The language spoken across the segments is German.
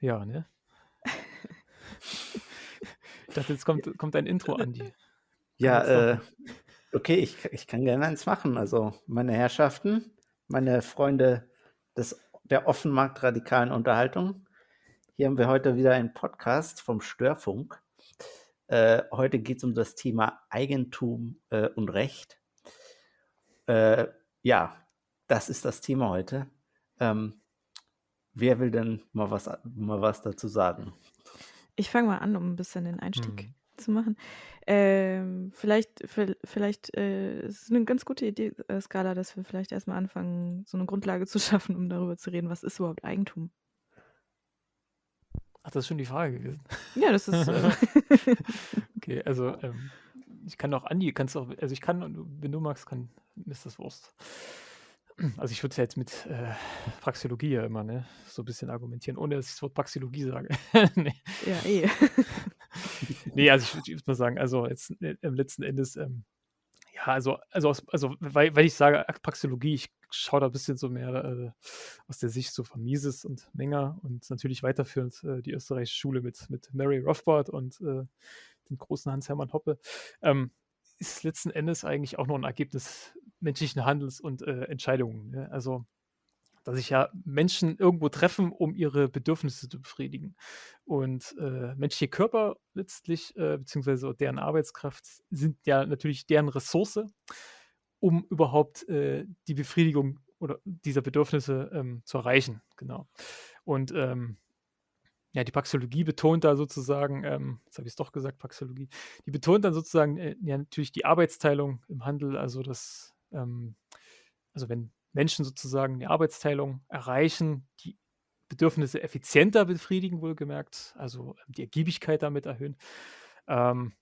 Ja, ne? Ich dachte, jetzt kommt kommt ein Intro, Andi. Ja, äh, okay, ich ich kann gerne eins machen. Also, meine Herrschaften, meine Freunde des der offenmarktradikalen Unterhaltung. Hier haben wir heute wieder einen Podcast vom Störfunk. Äh, heute geht's um das Thema Eigentum, äh, und Recht. Äh, ja, das ist das Thema heute. Ähm, ver will denn mal was mal was dazu sagen? Ich fange mal an, um 'n bisschen den Einstieg Mhm. zu machen. Ähm, vielleicht viell vielleicht, äh, ist es 'ne ganz gute Idee, äh, Skala, dass wir vielleicht erst mal anfangen, so 'ne Grundlage zu schaffen, um darüber zu reden, was ist überhaupt Eigentum? Ach, das ist schon die Frage gewesen? Ja, das ist, äh Okay, also, ähm, ich kann auch Andi kannst auch also, ich kann wenn du magst, kann ist das Wurst. Also, ich würde es ja jetzt mit, äh, Praxeologie ja immer, ne, so bisschen argumentieren, ohne dass ich das Wort Praxeologie sage. Ne. Ja, eh. Ne, also, ich würde mal sagen, also, jetzt, äh, im letzten Endes, ähm, ja, also also, aus also, weil weil ich sage Praxeologie, ich schaue da bisschen so mehr, äh, aus der Sicht so von Mises und Menger und natürlich weiterführend, äh, die österreichische Schule mit mit Murray Rothbard und, äh, dem großen Hans-Hermann Hoppe. Ähm, ist letzten Endes eigentlich auch nur 'n Ergebnis menschlichen Handelns und, äh, Entscheidungen, ne? Also, dass sich ja Menschen irgendwo treffen, um ihre Bedürfnisse zu befriedigen. Und, äh, menschliche Körper letztlich, äh, beziehungsweise deren Arbeitskraft sind ja natürlich deren Ressource, um überhaupt, äh, die Befriedigung oder dieser Bedürfnisse, ähm, zu erreichen, genau. Und, ähm, ja, die Praxeologie betont da sozusagen, ähm jetzt habe ich's doch gesagt, Praxeologie, die betont dann sozusagen, äh, ja natürlich die Arbeitsteilung im Handel, also, dass, ähm also, wenn Menschen sozusagen die Arbeitsteilung erreichen, die Bedürfnisse effizienter befriedigen, wohlgemerkt, also, die Ergiebigkeit damit erhöhen. Ähm,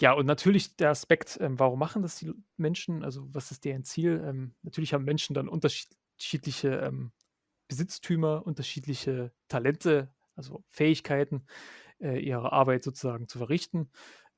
ja, und natürlich der Aspekt, ähm, warum machen das die Menschen? Also, was ist deren Ziel? Ähm, natürlich haben Menschen dann unterschiedliche, ähm, Besitztümer, unterschiedliche Talente, also, Fähigkeiten, äh, ihre Arbeit sozusagen zu verrichten.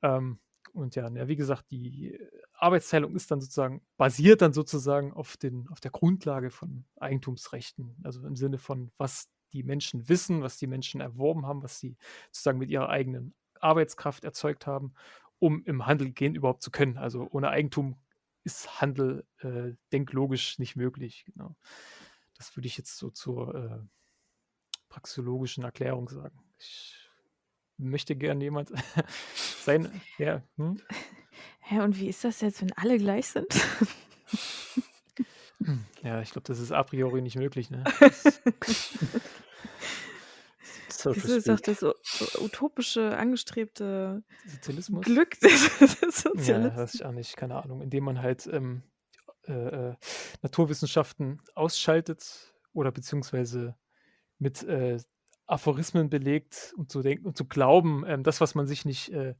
Ähm, und ja, wie gesagt, die Arbeitsteilung ist dann sozusagen basiert dann sozusagen auf den auf der Grundlage von Eigentumsrechten, also, im Sinne von, was die Menschen wissen, was die Menschen erworben haben, was sie sozusagen mit ihrer eigenen Arbeitskraft erzeugt haben, um im Handel gehen überhaupt zu können. Also, ohne Eigentum ist Handel, äh, denklogisch nicht möglich, genau. Das würde ich jetzt so zur, äh, praxeologischen Erklärung sagen. Ich möchte gern jemand sein ja, mhm? Hä, und wie ist das jetzt, wenn alle gleich sind? Ja, ich glaube, das ist a priori nicht möglich, ne? Das So Wieso ist doch das u utopische, angestrebte Sozialismus? Glück des Ja, weiß Sozialisten. ich auch nicht, keine Ahnung, indem man halt, ähm, äh, äh, Naturwissenschaften ausschaltet oder beziehungsweise mit, äh, Aphorismen belegt, um zu denken um zu glauben, ähm, das, was man sich nicht, äh,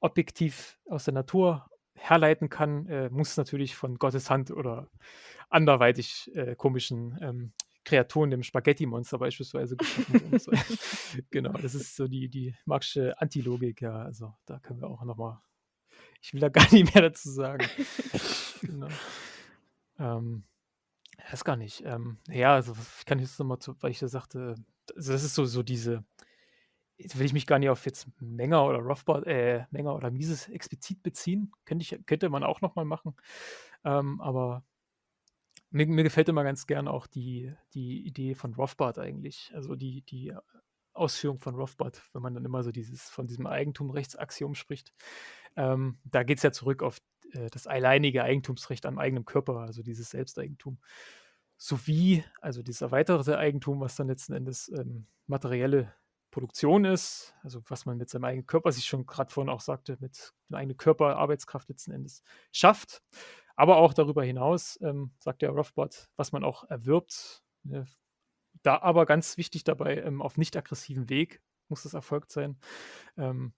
objektiv aus der Natur herleiten kann, äh, muss natürlich von Gottes Hand oder anderweitig, äh, komischen, ähm, Kreaturen, dem Spaghettimonster beispielsweise geschaffen so. Genau, das ist so die die Marx'sche Antilogik, ja, also, da können wir auch noch mal ich will da gar nicht mehr dazu sagen. Genau. Ähm, weiß gar nicht, ähm, ja, also, ich kann jetzt noch mal zu weil ich ja sagte, also, das ist so so diese jetzt will ich mich gar nicht auf jetzt Menger oder Rothbard äh, Menger oder Mises explizit beziehen. Könnte ich könnte man auch noch mal machen. Ähm, aber mir mir gefällt immer ganz gern auch die die Idee von Rothbard eigentlich, also, die die Ausführung von Rothbard, wenn man dann immer so dieses von diesem Eigentumrechtsaxiom spricht. Ähm, da geht's ja zurück auf, äh, das alleinige Eigentumsrecht am eigenen Körper, also, dieses Selbsteigentum. Sowie also, dieses erweiterte Eigentum, was dann letzten Endes, ähm, materielle Produktion ist, also, was man mit seinem eigenen Körper was ich schon grad vorhin auch sagte, mit dem eigenen Körper, Arbeitskraft letzten Endes schafft. Aber auch darüber hinaus, ähm, sagt der Rothbard, was man auch erwirbt, ne? Da aber ganz wichtig dabei, ähm, auf nicht aggressiven Weg muss das erfolgt sein. Ähm,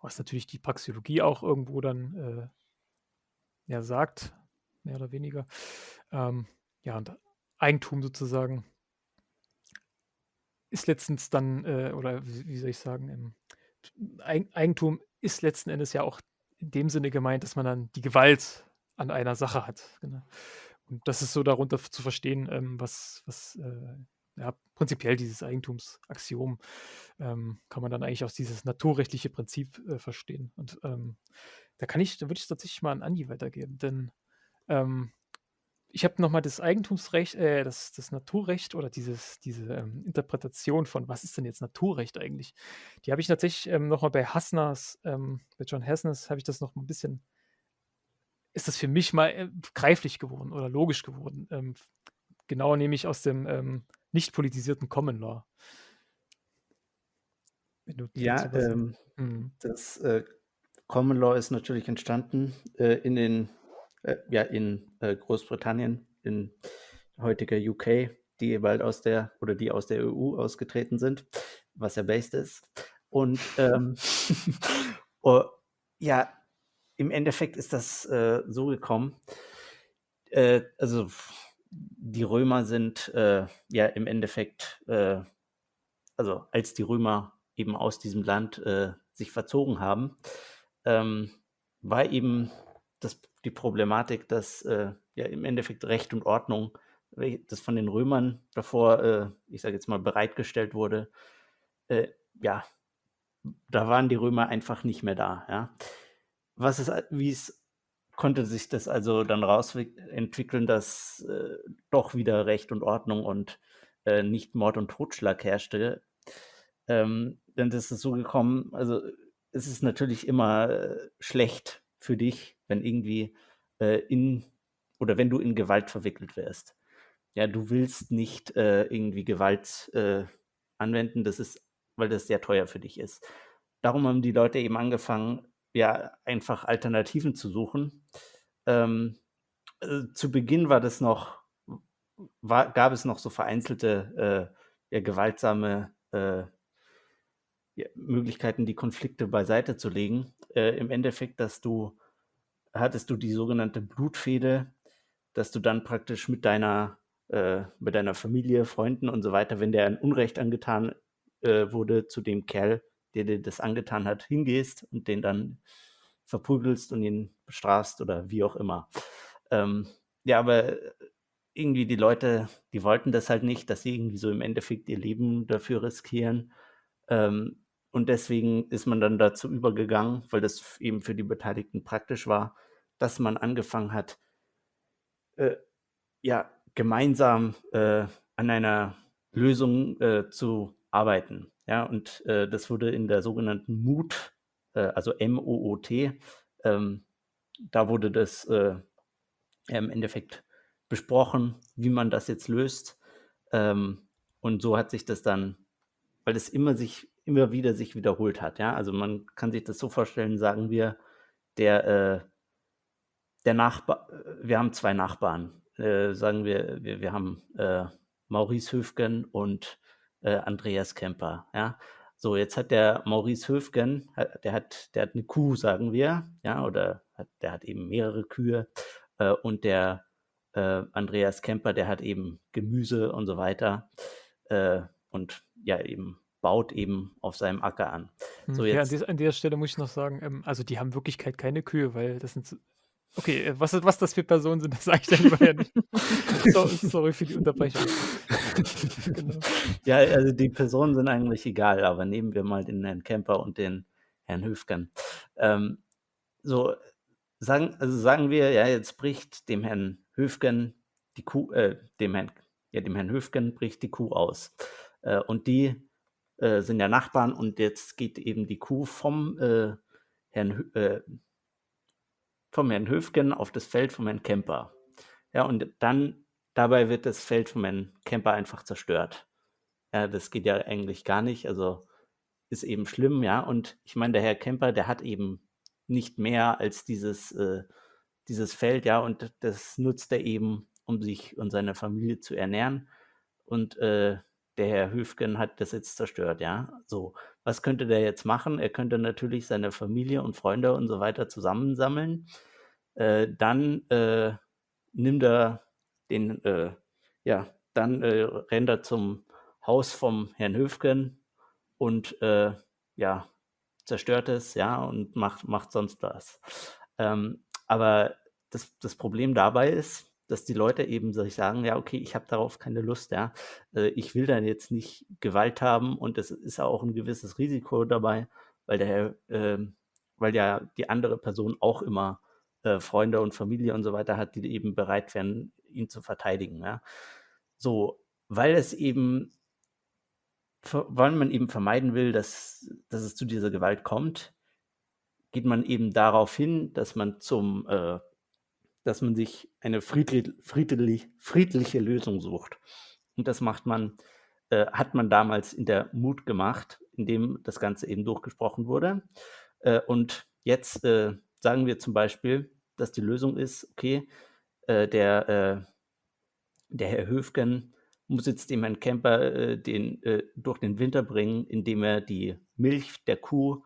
was natürlich die Praxeologie auch irgendwo dann, äh, ja, sagt, mehr oder weniger. Ähm, ja, und Eigentum sozusagen ist letztens dann, äh oder wie soll ich sagen, ähm, Eigen Eigentum ist letzten Endes ja auch in dem Sinne gemeint, dass man dann die Gewalt an einer Sache hat, genau. Und das ist so darunter zu verstehen, ähm, was was, äh ja, prinzipiell dieses Eigentumsaxiom ähm, kann man dann eigentlich aus dieses naturrechtliche Prinzip äh, verstehen. Und ähm, da kann ich, da würde ich tatsächlich mal an Andi weitergeben, denn ähm, ich habe nochmal das Eigentumsrecht, äh, das, das Naturrecht oder dieses, diese ähm, Interpretation von, was ist denn jetzt Naturrecht eigentlich? Die habe ich tatsächlich ähm, nochmal bei Hassners, ähm, bei John Hassners habe ich das noch ein bisschen, ist das für mich mal äh, greiflich geworden oder logisch geworden. Ähm, genauer nämlich aus dem ähm, nicht politisierten Common Law. ja, ähm, mhm. das äh, Common Law ist natürlich entstanden äh, in den äh, ja, in äh, Großbritannien, in heutiger UK, die bald aus der oder die aus der EU ausgetreten sind, was ja based ist. Und ähm, oh, ja, im Endeffekt ist das äh, so gekommen. Äh, also die Römer sind äh, ja im Endeffekt, äh, also als die Römer eben aus diesem Land äh, sich verzogen haben, ähm, war eben das die Problematik, dass äh, ja im Endeffekt Recht und Ordnung, das von den Römern davor, äh, ich sage jetzt mal, bereitgestellt wurde, äh, ja, da waren die Römer einfach nicht mehr da. Ja. Was ist, wie es konnte sich das also dann rausentwickeln, dass äh, doch wieder Recht und Ordnung und äh, nicht Mord und Totschlag herrschte. Ähm, denn das ist so gekommen, also es ist natürlich immer äh, schlecht für dich, wenn irgendwie äh, in oder wenn du in Gewalt verwickelt wirst. Ja, du willst nicht äh, irgendwie Gewalt äh, anwenden, das ist, weil das sehr teuer für dich ist. Darum haben die Leute eben angefangen, ja, einfach Alternativen zu suchen. Ähm, äh, zu Beginn war das noch, war, gab es noch so vereinzelte, äh, ja, gewaltsame äh, ja, Möglichkeiten, die Konflikte beiseite zu legen. Äh, Im Endeffekt, dass du hattest du die sogenannte Blutfehde, dass du dann praktisch mit deiner, äh, mit deiner Familie, Freunden und so weiter, wenn der ein Unrecht angetan äh, wurde, zu dem Kerl, der dir das angetan hat, hingehst und den dann verprügelst und ihn bestrafst oder wie auch immer. Ähm, ja, aber irgendwie die Leute, die wollten das halt nicht, dass sie irgendwie so im Endeffekt ihr Leben dafür riskieren. Ähm, und deswegen ist man dann dazu übergegangen, weil das eben für die Beteiligten praktisch war, dass man angefangen hat, äh, ja, gemeinsam äh, an einer Lösung äh, zu arbeiten. Ja, und äh, das wurde in der sogenannten MOOT, äh, also M-O-O-T, ähm, da wurde das äh, im Endeffekt besprochen, wie man das jetzt löst. Ähm, und so hat sich das dann, weil es immer sich immer wieder sich wiederholt hat. Ja, also man kann sich das so vorstellen, sagen wir, der, äh, der Nachbar, äh, wir haben zwei Nachbarn, äh, sagen wir, wir, wir haben äh, Maurice Höfgen und äh, Andreas Kemper. Ja, so jetzt hat der Maurice Höfgen, der hat, der hat eine Kuh, sagen wir, ja, oder hat, der hat eben mehrere Kühe äh, und der Andreas Kemper, der hat eben Gemüse und so weiter und ja eben baut eben auf seinem Acker an. So hm, ja, an, dieser, an der Stelle muss ich noch sagen, ähm, also die haben Wirklichkeit keine Kühe, weil das sind Okay, äh, was, was das für Personen sind, das sage ich dann lieber nicht. so, sorry für die Unterbrechung. genau. Ja, also die Personen sind eigentlich egal, aber nehmen wir mal den Herrn Kemper und den Herrn Höfgen. Ähm, so, sagen, also sagen wir, ja, jetzt bricht dem Herrn Höfgen die Kuh, äh, dem Herrn, ja, dem Herrn Höfgen bricht die Kuh aus. Äh, und die äh, sind ja Nachbarn und jetzt geht eben die Kuh vom äh, Herrn, äh, vom Herrn Höfgen auf das Feld vom Herrn Kemper. Ja, und dann dabei wird das Feld vom Herrn Kemper einfach zerstört. Ja, das geht ja eigentlich gar nicht. Also ist eben schlimm, ja. Und ich meine, der Herr Kemper, der hat eben nicht mehr als dieses, äh, dieses Feld, ja, und das nutzt er eben, um sich und seine Familie zu ernähren. Und äh, der Herr Höfgen hat das jetzt zerstört, ja. So, was könnte der jetzt machen? Er könnte natürlich seine Familie und Freunde und so weiter zusammensammeln. Äh, dann äh, nimmt er den, äh, ja, dann äh, rennt er zum Haus vom Herrn Höfgen und äh, ja, zerstört es, ja, und macht, macht sonst was. Ähm, aber das, das Problem dabei ist, dass die Leute eben sich sagen, ja, okay, ich habe darauf keine Lust, ja. Äh, ich will dann jetzt nicht Gewalt haben und es ist auch ein gewisses Risiko dabei, weil der, äh, weil ja die andere Person auch immer äh, Freunde und Familie und so weiter hat, die eben bereit wären, ihn zu verteidigen, ja. So, weil es eben, weil man eben vermeiden will, dass, dass es zu dieser Gewalt kommt, geht man eben darauf hin, dass man zum äh, dass man sich eine friedlich, friedlich, friedliche Lösung sucht. Und das macht man, äh, hat man damals in der Mut gemacht, in dem das Ganze eben durchgesprochen wurde. Äh, und jetzt äh, sagen wir zum Beispiel, dass die Lösung ist, okay, äh, der, äh, der Herr Höfgen muss jetzt dem Herrn Kemper äh, den, durch den Winter bringen, indem er die Milch der Kuh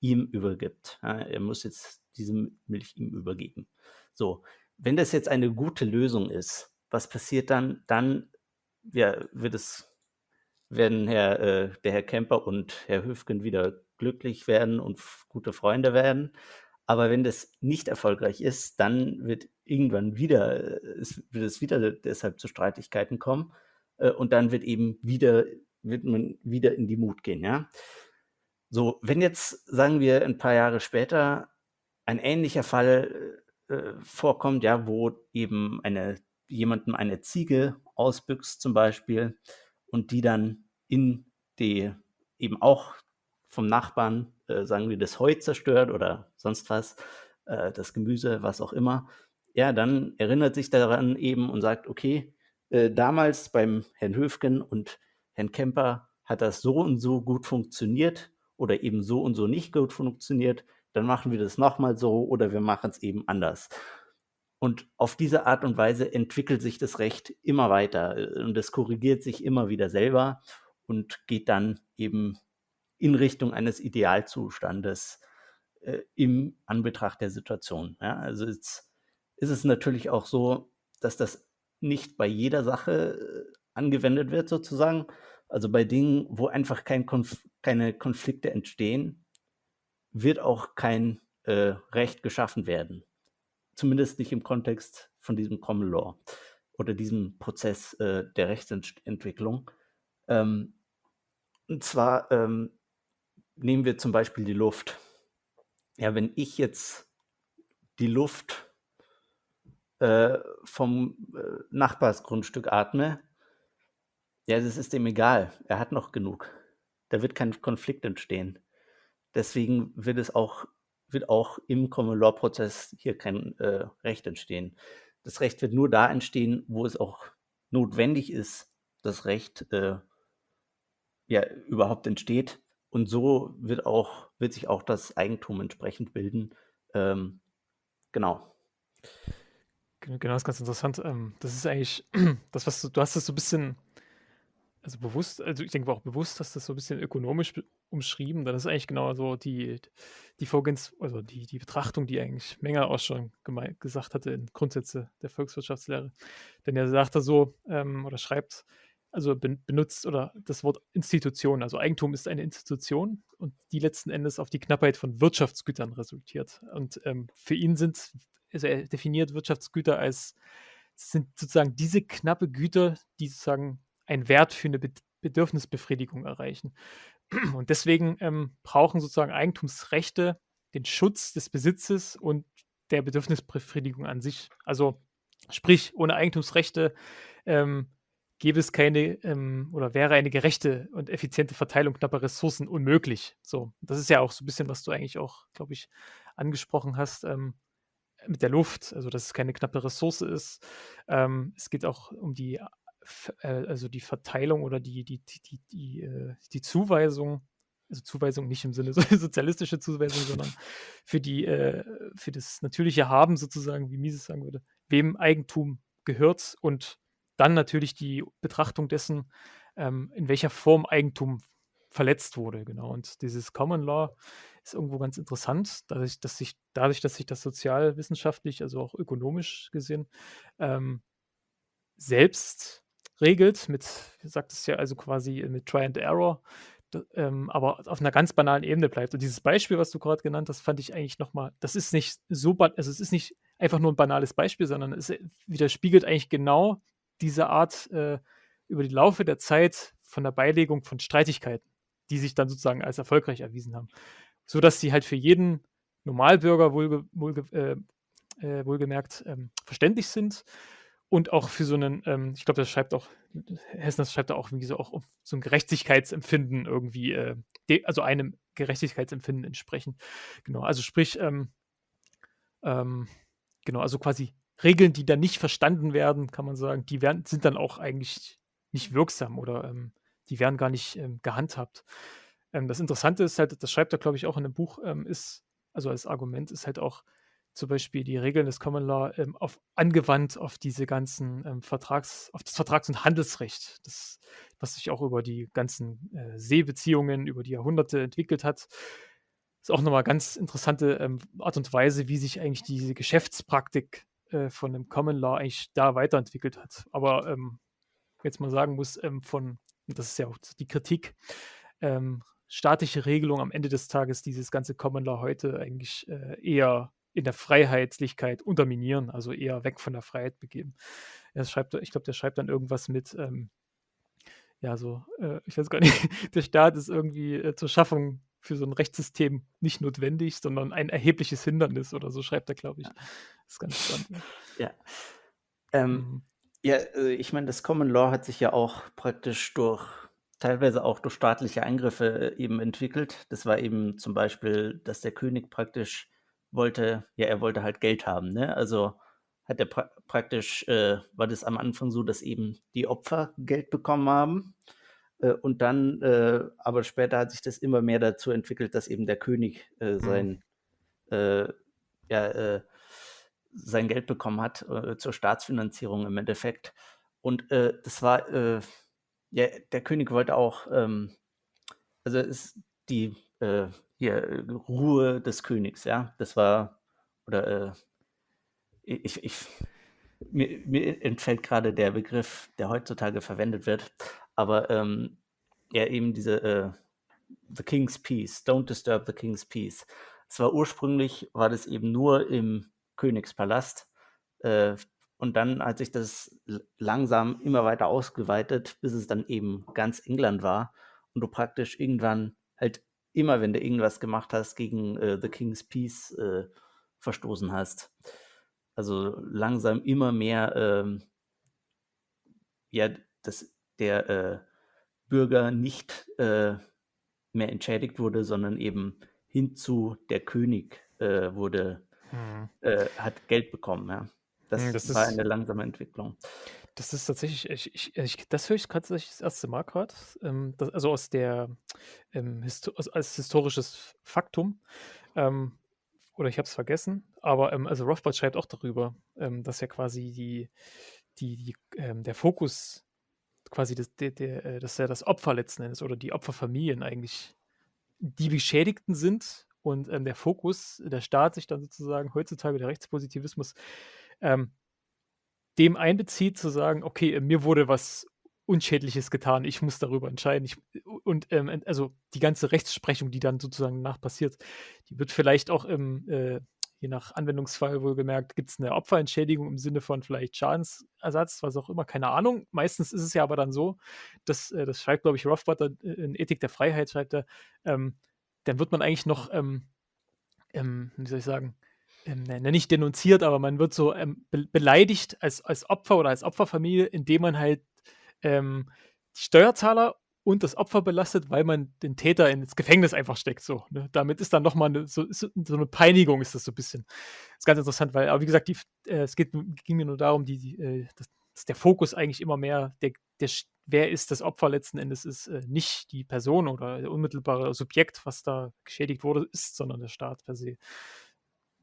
ihm übergibt. Ja, er muss jetzt diese Milch ihm übergeben. So, wenn das jetzt eine gute Lösung ist, was passiert dann? Dann ja, wird es, werden Herr, äh, der Herr Kemper und Herr Höfgen wieder glücklich werden und gute Freunde werden. Aber wenn das nicht erfolgreich ist, dann wird irgendwann wieder, äh, es, wird es wieder deshalb zu Streitigkeiten kommen. Äh, und dann wird eben wieder, wird man wieder in die Mut gehen, ja. So, wenn jetzt, sagen wir, ein paar Jahre später ein ähnlicher Fall äh, vorkommt, ja, wo eben eine, jemandem eine Ziege ausbüchst zum Beispiel und die dann in die eben auch vom Nachbarn, äh, sagen wir, das Heu zerstört oder sonst was, äh, das Gemüse, was auch immer, ja, dann erinnert sich daran eben und sagt, okay, äh, damals beim Herrn Höfgen und Herrn Kemper hat das so und so gut funktioniert oder eben so und so nicht gut funktioniert dann machen wir das nochmal so oder wir machen es eben anders. Und auf diese Art und Weise entwickelt sich das Recht immer weiter äh, und es korrigiert sich immer wieder selber und geht dann eben in Richtung eines Idealzustandes äh, im Anbetracht der Situation. Ja, also jetzt ist es natürlich auch so, dass das nicht bei jeder Sache äh, angewendet wird sozusagen. Also bei Dingen, wo einfach kein Konf keine Konflikte entstehen, wird auch kein äh, Recht geschaffen werden. Zumindest nicht im Kontext von diesem Common Law oder diesem Prozess äh, der Rechtsentwicklung. Ähm, und zwar ähm, nehmen wir zum Beispiel die Luft. Ja, wenn ich jetzt die Luft äh, vom äh, Nachbarsgrundstück atme, ja, das ist dem egal. Er hat noch genug. Da wird kein Konflikt entstehen. Deswegen wird es auch, wird auch im Common Law Prozess hier kein äh, Recht entstehen. Das Recht wird nur da entstehen, wo es auch notwendig ist, das Recht äh, ja überhaupt entsteht. Und so wird auch, wird sich auch das Eigentum entsprechend bilden. Ähm, genau. Genau, das ist ganz interessant. Ähm, das ist eigentlich das, was du, du hast es so ein bisschen also bewusst, also ich denke auch bewusst, dass das so ein bisschen ökonomisch umschrieben. Dann ist eigentlich genau so die, die Vorgehens, also die, die Betrachtung, die eigentlich Menger auch schon gesagt hatte in Grundsätze der Volkswirtschaftslehre. Denn er sagt da so ähm, oder schreibt, also benutzt oder das Wort Institution, also Eigentum ist eine Institution und die letzten Endes auf die Knappheit von Wirtschaftsgütern resultiert. Und ähm, für ihn sind, also er definiert Wirtschaftsgüter als sind sozusagen diese knappe Güter, die sozusagen einen Wert für eine Bedürfnisbefriedigung erreichen. Und deswegen ähm, brauchen sozusagen Eigentumsrechte den Schutz des Besitzes und der Bedürfnisbefriedigung an sich. Also sprich, ohne Eigentumsrechte ähm, gäbe es keine ähm, oder wäre eine gerechte und effiziente Verteilung knapper Ressourcen unmöglich. So, das ist ja auch so ein bisschen, was du eigentlich auch, glaube ich, angesprochen hast ähm, mit der Luft, also dass es keine knappe Ressource ist. Ähm, es geht auch um die also die Verteilung oder die, die, die, die, die, äh, Zuweisung, also Zuweisung nicht im Sinne so sozialistische Zuweisung, sondern für die, äh, für das natürliche Haben sozusagen, wie Mises sagen würde, wem Eigentum gehört und dann natürlich die Betrachtung dessen, ähm, in welcher Form Eigentum verletzt wurde, genau. Und dieses Common Law ist irgendwo ganz interessant, dadurch, dass sich, dadurch, dass sich das sozialwissenschaftlich, also auch ökonomisch gesehen, ähm, selbst regelt, mit, wie sagt es ja, also quasi mit Try and Error, ähm, aber auf einer ganz banalen Ebene bleibt. Und dieses Beispiel, was du gerade genannt hast, fand ich eigentlich nochmal, das ist nicht so, also es ist nicht einfach nur ein banales Beispiel, sondern es widerspiegelt eigentlich genau diese Art äh, über die Laufe der Zeit von der Beilegung von Streitigkeiten, die sich dann sozusagen als erfolgreich erwiesen haben. So dass sie halt für jeden Normalbürger wohlge wohlge äh, äh, wohlgemerkt ähm, verständlich sind und auch für so einen, ähm, ich glaube, das schreibt auch, Hessen das schreibt da auch irgendwie so auch so ein Gerechtigkeitsempfinden irgendwie, äh, also einem Gerechtigkeitsempfinden entsprechen. Genau, also sprich, ähm, ähm, genau, also quasi Regeln, die dann nicht verstanden werden, kann man sagen, die werden, sind dann auch eigentlich nicht wirksam oder ähm, die werden gar nicht ähm, gehandhabt. Ähm, das Interessante ist halt, das schreibt er, glaube ich, auch in dem Buch, ist, also als Argument ist halt auch zum Beispiel die Regeln des Common Law ähm, auf, angewandt auf diese ganzen ähm, Vertrags, auf das Vertrags- und Handelsrecht, das, was sich auch über die ganzen äh, Seebeziehungen über die Jahrhunderte entwickelt hat. Ist auch nochmal ganz interessante ähm, Art und Weise, wie sich eigentlich diese Geschäftspraktik äh, von dem Common Law eigentlich da weiterentwickelt hat. Aber ähm, jetzt mal sagen muss, ähm, von, das ist ja auch die Kritik, ähm, staatliche Regelung am Ende des Tages dieses ganze Common Law heute eigentlich äh, eher in der Freiheitlichkeit unterminieren, also eher weg von der Freiheit begeben. Er schreibt, ich glaube, der schreibt dann irgendwas mit, ähm, ja, so, äh, ich weiß gar nicht, der Staat ist irgendwie äh, zur Schaffung für so ein Rechtssystem nicht notwendig, sondern ein erhebliches Hindernis oder so schreibt er, glaube ich. Das ist ganz spannend. Ja. Ähm, mhm. Ja, äh, ich meine, das Common Law hat sich ja auch praktisch durch teilweise auch durch staatliche Eingriffe äh, eben entwickelt. Das war eben zum Beispiel, dass der König praktisch wollte, ja, er wollte halt Geld haben, ne? Also hat er pra praktisch, äh, war das am Anfang so, dass eben die Opfer Geld bekommen haben. Äh, und dann, äh, aber später hat sich das immer mehr dazu entwickelt, dass eben der König äh, mhm. sein, mhm. ja, sein Geld bekommen hat zur Staatsfinanzierung im Endeffekt. Und das war, ja, der König wollte auch, ähm, also ist die hier Ruhe des Königs, ja, das war, oder ich, ich, mir, mir entfällt gerade der Begriff, der heutzutage verwendet wird, aber ähm, ja, eben diese äh, The King's Peace, Don't Disturb the King's Peace. Zwar ursprünglich war das eben nur im Königspalast äh, und dann hat sich das langsam immer weiter ausgeweitet, bis es dann eben ganz England war und du praktisch irgendwann halt immer, wenn du irgendwas gemacht hast, gegen äh, The King's Peace äh, verstoßen hast. Also langsam immer mehr, ähm, ja, das der äh, Bürger nicht äh, mehr entschädigt wurde, sondern eben hinzu der König äh, wurde. Äh, hat Geld bekommen. Ja. Das, hm, das war eine langsame Entwicklung. Das ist tatsächlich, ich, ich, ich das höre ich gerade das erste Mal gerade, ähm, also aus der, ähm, Histo als historisches Faktum. Ähm, oder ich habe es vergessen, aber ähm, also Rothbard schreibt auch darüber, ähm, dass ja quasi die, die, die ähm, der Fokus quasi das, der, der, äh, dass ja das Opfer letzten Endes oder die Opferfamilien eigentlich die Beschädigten sind und ähm, der Fokus, der Staat sich dann sozusagen heutzutage, der Rechtspositivismus, ähm, dem einbezieht, zu sagen, okay, äh, mir wurde was Unschädliches getan, ich muss darüber entscheiden. Ich, und ähm, also die ganze Rechtsprechung, die dann sozusagen nach passiert, die wird vielleicht auch im äh, je nach Anwendungsfall wohlgemerkt, gibt es eine Opferentschädigung im Sinne von vielleicht Schadensersatz, was auch immer, keine Ahnung. Meistens ist es ja aber dann so, dass, äh, das schreibt, glaube ich, Rothbard in Ethik der Freiheit, schreibt er, ähm, dann wird man eigentlich noch, ähm, ähm, wie soll ich sagen, ähm, ne, nicht denunziert, aber man wird so ähm, be beleidigt als, als Opfer oder als Opferfamilie, indem man halt ähm, die Steuerzahler und das Opfer belastet, weil man den Täter ins Gefängnis einfach steckt. So, ne? Damit ist dann nochmal eine, so, so, eine Peinigung, ist das so ein bisschen. Das ist ganz interessant, weil, aber wie gesagt, die, äh, es geht, ging mir nur darum, die, die, äh, dass, dass, der Fokus eigentlich immer mehr, der, der, wer ist das Opfer letzten Endes, ist äh, nicht die Person oder der unmittelbare Subjekt, was da geschädigt wurde, ist, sondern der Staat per se.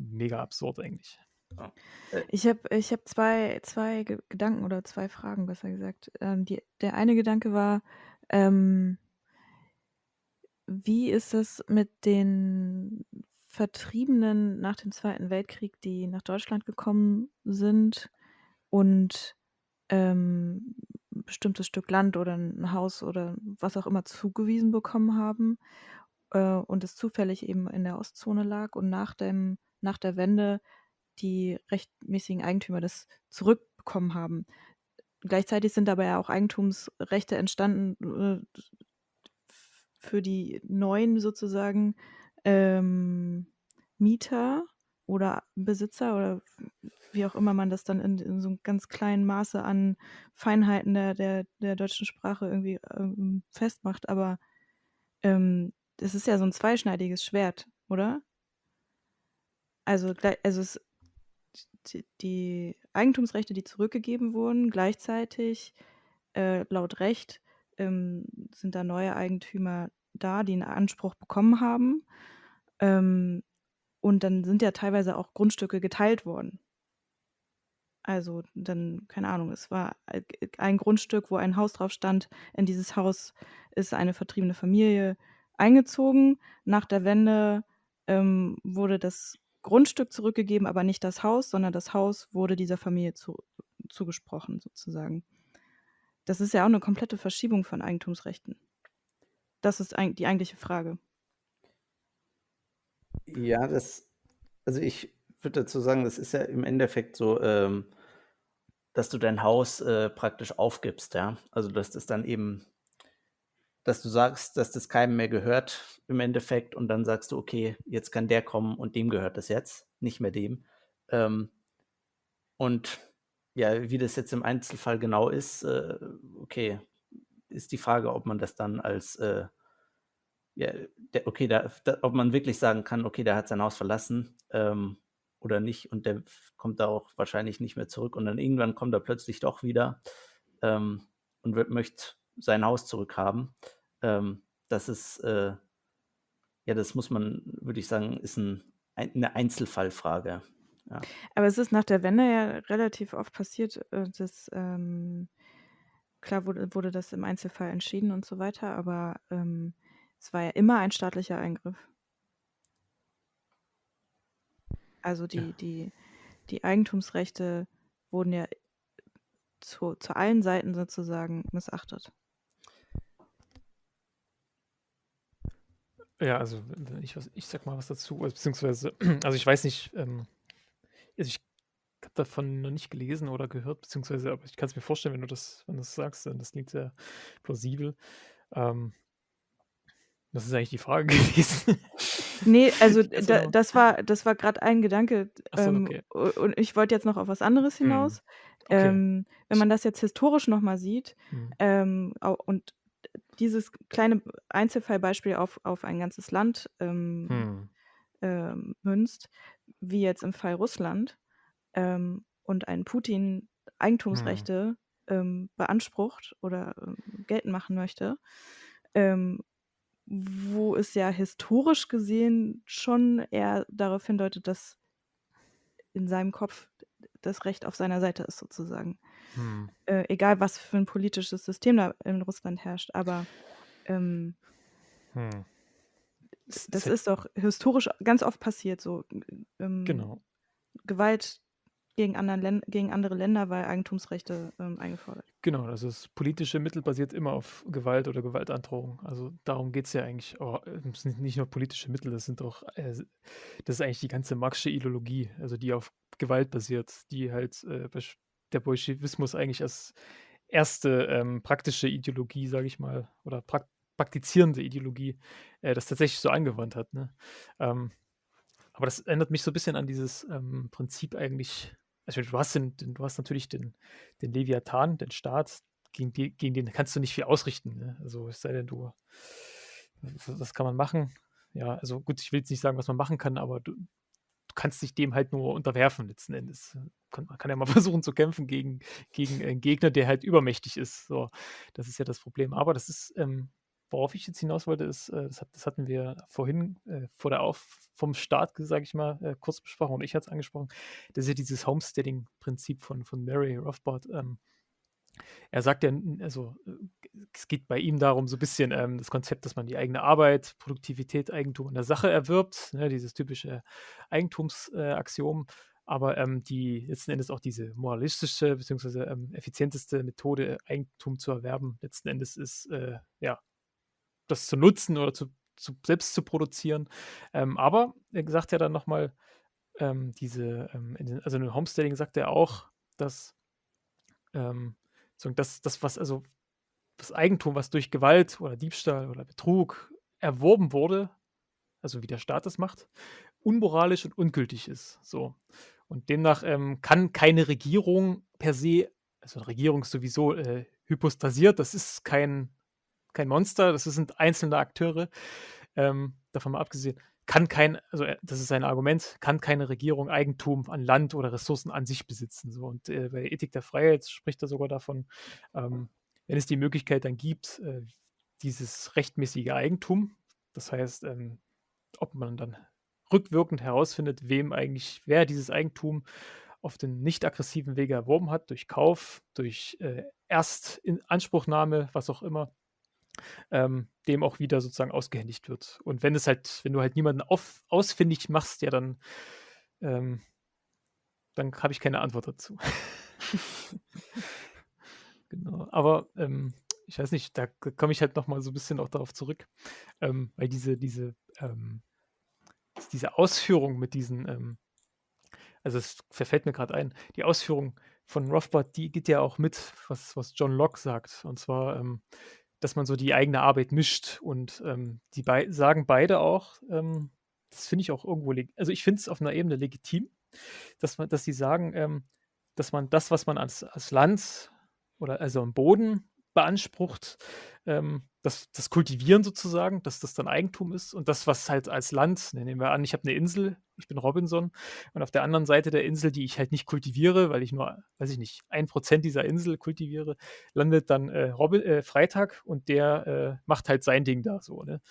Mega absurd eigentlich. Ich habe ich hab zwei, zwei Gedanken oder zwei Fragen, besser gesagt. Ähm, die, der eine Gedanke war, ähm, wie ist es mit den Vertriebenen nach dem Zweiten Weltkrieg, die nach Deutschland gekommen sind und ähm, ein bestimmtes Stück Land oder ein Haus oder was auch immer zugewiesen bekommen haben äh, und es zufällig eben in der Ostzone lag und nach dem nach der Wende die rechtmäßigen Eigentümer das zurückbekommen haben. Gleichzeitig sind aber ja auch Eigentumsrechte entstanden äh, für die neuen sozusagen ähm, Mieter oder Besitzer oder wie auch immer man das dann in, in so einem ganz kleinen Maße an Feinheiten der, der, der deutschen Sprache irgendwie ähm, festmacht. Aber ähm, das ist ja so ein zweischneidiges Schwert, oder? Also, also es, die Eigentumsrechte, die zurückgegeben wurden, gleichzeitig äh, laut Recht ähm, sind da neue Eigentümer da, die einen Anspruch bekommen haben. Ähm, und dann sind ja teilweise auch Grundstücke geteilt worden. Also dann, keine Ahnung, es war ein Grundstück, wo ein Haus drauf stand. In dieses Haus ist eine vertriebene Familie eingezogen. Nach der Wende ähm, wurde das Grundstück zurückgegeben, aber nicht das Haus, sondern das Haus wurde dieser Familie zu, zugesprochen, sozusagen. Das ist ja auch eine komplette Verschiebung von Eigentumsrechten. Das ist die eigentliche Frage. Ja, das, also ich würde dazu sagen, das ist ja im Endeffekt so, ähm, dass du dein Haus äh, praktisch aufgibst, ja. Also dass das dann eben, dass du sagst, dass das keinem mehr gehört im Endeffekt und dann sagst du, okay, jetzt kann der kommen und dem gehört das jetzt, nicht mehr dem. Ähm, und ja, wie das jetzt im Einzelfall genau ist, äh, okay, ist die Frage, ob man das dann als äh, ja, der, okay, da, da, ob man wirklich sagen kann, okay, der hat sein Haus verlassen ähm, oder nicht und der kommt da auch wahrscheinlich nicht mehr zurück und dann irgendwann kommt er plötzlich doch wieder ähm, und wird, möchte sein Haus zurückhaben. Ähm, das ist, äh, ja, das muss man, würde ich sagen, ist ein, ein, eine Einzelfallfrage. Ja. Aber es ist nach der Wende ja relativ oft passiert, äh, dass ähm, klar wurde, wurde das im Einzelfall entschieden und so weiter, aber ähm, es war ja immer ein staatlicher Eingriff. Also die, ja. die, die Eigentumsrechte wurden ja zu, zu allen Seiten sozusagen missachtet. Ja, also ich, ich sag mal was dazu, beziehungsweise, also ich weiß nicht, ähm, also ich habe davon noch nicht gelesen oder gehört, beziehungsweise, aber ich kann es mir vorstellen, wenn du das, wenn du das sagst, dann das klingt sehr plausibel. Ähm, das ist eigentlich die Frage gewesen. Nee, also da, das war, das war gerade ein Gedanke. So, ähm, okay. Und ich wollte jetzt noch auf was anderes hm, hinaus. Okay. Ähm, wenn man das jetzt historisch nochmal sieht hm. ähm, und dieses kleine Einzelfallbeispiel auf, auf ein ganzes Land ähm, hm. ähm, münzt, wie jetzt im Fall Russland, ähm, und ein Putin hm. Eigentumsrechte beansprucht oder geltend machen möchte, ähm, wo es ja historisch gesehen schon eher darauf hindeutet, dass in seinem Kopf das Recht auf seiner Seite ist, sozusagen. Hm. Äh, egal, was für ein politisches System da in Russland herrscht, aber ähm, hm. das ist doch historisch ganz oft passiert, so ähm, genau. Gewalt gegen, anderen gegen andere Länder, weil Eigentumsrechte ähm, eingefordert. Genau, also das politische Mittel basiert immer auf Gewalt oder Gewaltandrohung. Also darum geht es ja eigentlich. Oh, es sind nicht nur politische Mittel, das sind auch, äh, das ist eigentlich die ganze Marxische Ideologie, also die auf Gewalt basiert, die halt äh, der Bolschewismus eigentlich als erste ähm, praktische Ideologie, sage ich mal, oder prak praktizierende Ideologie, äh, das tatsächlich so angewandt hat. Ne? Ähm, aber das erinnert mich so ein bisschen an dieses ähm, Prinzip eigentlich also du hast, den, du hast natürlich den, den Leviathan, den Staat, gegen, die, gegen den kannst du nicht viel ausrichten. Ne? Also es sei denn, du, was kann man machen? Ja, also gut, ich will jetzt nicht sagen, was man machen kann, aber du, du kannst dich dem halt nur unterwerfen letzten Endes. man kann ja mal versuchen zu kämpfen gegen, gegen einen Gegner, der halt übermächtig ist. So, das ist ja das Problem. Aber das ist, ähm, worauf ich jetzt hinaus wollte, ist, äh, das, hat, das, hatten wir vorhin äh, vor der Auf vom Start, sage ich mal, äh, kurz besprochen und ich hatte es angesprochen. Das ist ja dieses Homesteading-Prinzip von, von Mary Rothbard. Ähm, er sagt ja, also äh, es geht bei ihm darum, so ein bisschen ähm, das Konzept, dass man die eigene Arbeit, Produktivität, Eigentum in der Sache erwirbt, ne, dieses typische Eigentumsaxiom. Äh, aber ähm, die letzten Endes auch diese moralistische bzw. Ähm, effizienteste Methode, Eigentum zu erwerben, letzten Endes ist äh, ja das zu nutzen oder zu, zu selbst zu produzieren. Ähm, aber er sagt ja dann nochmal, ähm, diese, ähm, den, also in Homesteading sagt er auch, dass ähm, so das, das, was, also das Eigentum, was durch Gewalt oder Diebstahl oder Betrug erworben wurde, also wie der Staat das macht, unmoralisch und ungültig ist. So. Und demnach ähm, kann keine Regierung per se, also eine Regierung ist sowieso äh, hypostasiert, das ist kein, kein Monster, das sind einzelne Akteure, ähm, davon mal abgesehen, kann kein, also äh, das ist sein Argument, kann keine Regierung Eigentum an Land oder Ressourcen an sich besitzen. So. Und äh, bei der Ethik der Freiheit spricht er sogar davon, ähm, wenn es die Möglichkeit dann gibt, äh, dieses rechtmäßige Eigentum, das heißt, ähm, ob man dann rückwirkend herausfindet, wem eigentlich, wer dieses Eigentum auf den nicht aggressiven Wege erworben hat, durch Kauf, durch äh, was auch immer, ähm, dem auch wieder sozusagen ausgehändigt wird. Und wenn es halt, wenn du halt niemanden auf, ausfindig machst, ja, dann, ähm, dann habe ich keine Antwort dazu. genau. Aber ähm, ich weiß nicht, da komme ich halt nochmal so ein bisschen auch darauf zurück, ähm, weil diese, diese, ähm, diese Ausführung mit diesen, ähm, also es verfällt mir gerade ein, die Ausführung von Rothbard, die geht ja auch mit, was, was John Locke sagt. Und zwar, ähm, dass man so die eigene Arbeit mischt. Und ähm, die bei sagen beide auch, das finde ich auch irgendwo, also ich finde es auf einer Ebene legitim, dass man, dass sie sagen, dass man das, was man als, als Land oder also am Boden beansprucht, ähm, das, das Kultivieren sozusagen, dass das dann Eigentum ist und das, was halt als Land, ne, nehmen wir an, ich habe eine Insel, ich bin Robinson und auf der anderen Seite der Insel, die ich halt nicht kultiviere, weil ich nur, weiß ich nicht, ein Prozent dieser Insel kultiviere, landet dann äh, Robin, äh, Freitag und der äh, macht halt sein Ding da so, ne?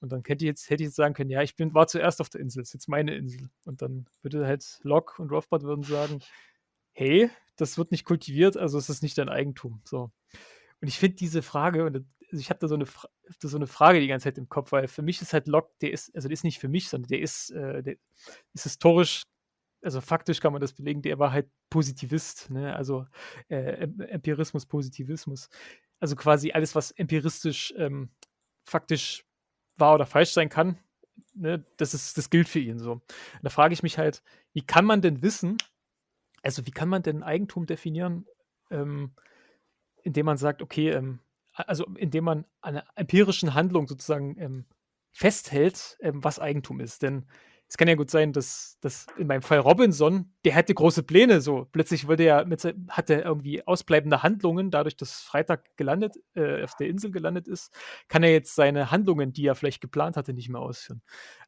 Und dann hätte ich jetzt, hätte ich jetzt sagen können, ja, ich bin, war zuerst auf der Insel, ist jetzt meine Insel. Und dann würde halt Locke und Rothbard würden sagen, hey, das wird nicht kultiviert, also ist es nicht dein Eigentum. So. Und ich finde diese Frage, und also ich habe da so eine, so eine Frage die ganze Zeit im Kopf, weil für mich ist halt Locke, der ist, also der ist nicht für mich, sondern der ist, äh, der ist historisch, also faktisch kann man das belegen, der war halt Positivist, ne? also äh, Empirismus, Positivismus. Also quasi alles, was empiristisch ähm, faktisch wahr oder falsch sein kann, ne? das, ist, das gilt für ihn so. Und da frage ich mich halt, wie kann man denn wissen, also wie kann man denn Eigentum definieren, ähm, indem man sagt, okay, ähm, also indem man an einer empirischen Handlung sozusagen ähm, festhält, ähm, was Eigentum ist. Denn es kann ja gut sein, dass, dass in meinem Fall Robinson, der hatte große Pläne, so plötzlich wurde er mit, hat er irgendwie ausbleibende Handlungen, dadurch, dass Freitag gelandet, äh, auf der Insel gelandet ist, kann er jetzt seine Handlungen, die er vielleicht geplant hatte, nicht mehr ausführen.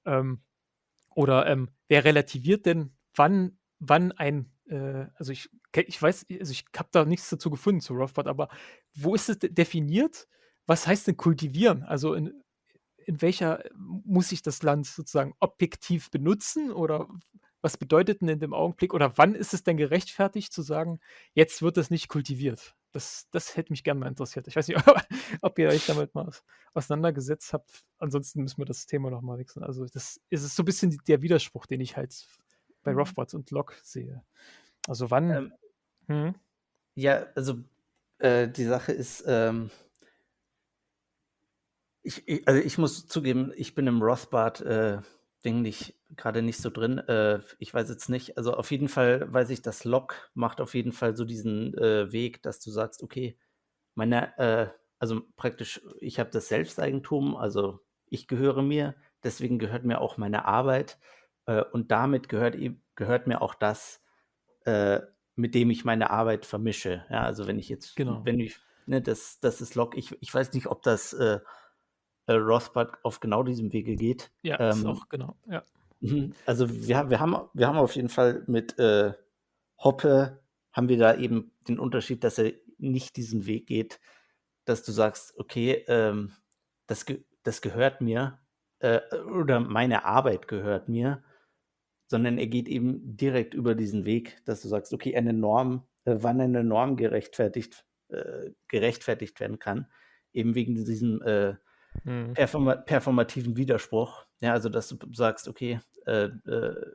Ähm, oder ähm, wer relativiert denn, wann, wann ein äh, also ich, ich weiß, also ich habe da nichts dazu gefunden zu Rothbard, aber wo ist es definiert? Was heißt denn kultivieren? Also in, in welcher muss ich das Land sozusagen objektiv benutzen oder was bedeutet denn in dem Augenblick oder wann ist es denn gerechtfertigt zu sagen, jetzt wird es nicht kultiviert? Das, das hätte mich gerne mal interessiert. Ich weiß nicht, ob ihr euch damit mal auseinandergesetzt habt. Ansonsten müssen wir das Thema nochmal wechseln. Also das ist so ein bisschen der Widerspruch, den ich halt bei mhm. Und Locke sehe. Also wann? Ähm, hm? Ja, also äh, die Sache ist, ähm, ich, ich, also ich muss zugeben, ich bin im Rothbard äh, Ding nicht gerade nicht so drin. Äh, ich weiß jetzt nicht. Also auf jeden Fall weiß ich, dass Locke macht auf jeden Fall so diesen äh, Weg, dass du sagst, okay, meine, äh, also praktisch, ich habe das Selbsteigentum, also ich gehöre mir, deswegen gehört mir auch meine Arbeit äh, und damit gehört, gehört mir auch das, äh, mit dem ich meine Arbeit vermische. Ja, also wenn ich jetzt, genau. wenn ich, ne, das, das ist Log, ich, ich weiß nicht, ob das äh, äh, Rothbard auf genau diesem Wege geht. Ja, ähm, ist auch genau, ja. Mhm. Also wir, wir, haben, wir haben auf jeden Fall mit äh, Hoppe, haben wir da eben den Unterschied, dass er nicht diesen Weg geht, dass du sagst, okay, ähm, das, das gehört mir äh, oder meine Arbeit gehört mir, sondern er geht eben direkt über diesen Weg, dass du sagst, okay, eine Norm, äh, wann eine Norm gerechtfertigt, äh, gerechtfertigt werden kann, eben wegen diesem äh, mhm. perform performativen Widerspruch. Ja, also dass du sagst, okay, äh, äh,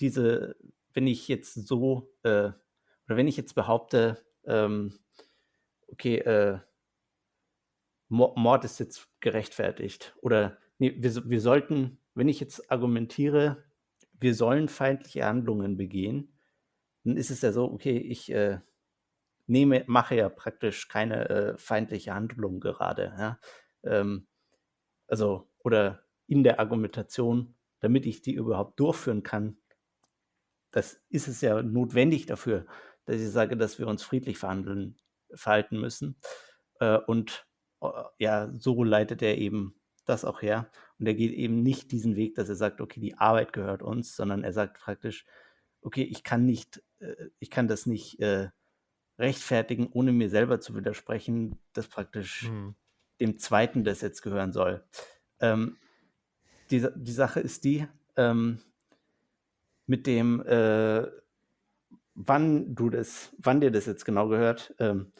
diese, wenn ich jetzt so, äh, oder wenn ich jetzt behaupte, ähm, okay, Mord ist jetzt gerechtfertigt, oder nee, wir, wir sollten, wenn ich jetzt argumentiere, wir sollen feindliche Handlungen begehen, dann ist es ja so, okay, ich äh, nehme, mache ja praktisch keine äh, feindliche Handlung gerade. Ja? Ähm, also, oder in der Argumentation, damit ich die überhaupt durchführen kann, das ist es ja notwendig dafür, dass ich sage, dass wir uns friedlich verhandeln, verhalten müssen. Äh, und äh, ja, so leitet er eben das auch her. Und er geht eben nicht diesen Weg, dass er sagt, okay, die Arbeit gehört uns, sondern er sagt praktisch, okay, ich kann nicht, äh, ich kann das nicht äh, rechtfertigen, ohne mir selber zu widersprechen, dass praktisch mhm. dem Zweiten das jetzt gehören soll. Ähm, die, die Sache ist die, ähm, mit dem, äh, wann du das, wann dir das jetzt genau gehört, ähm,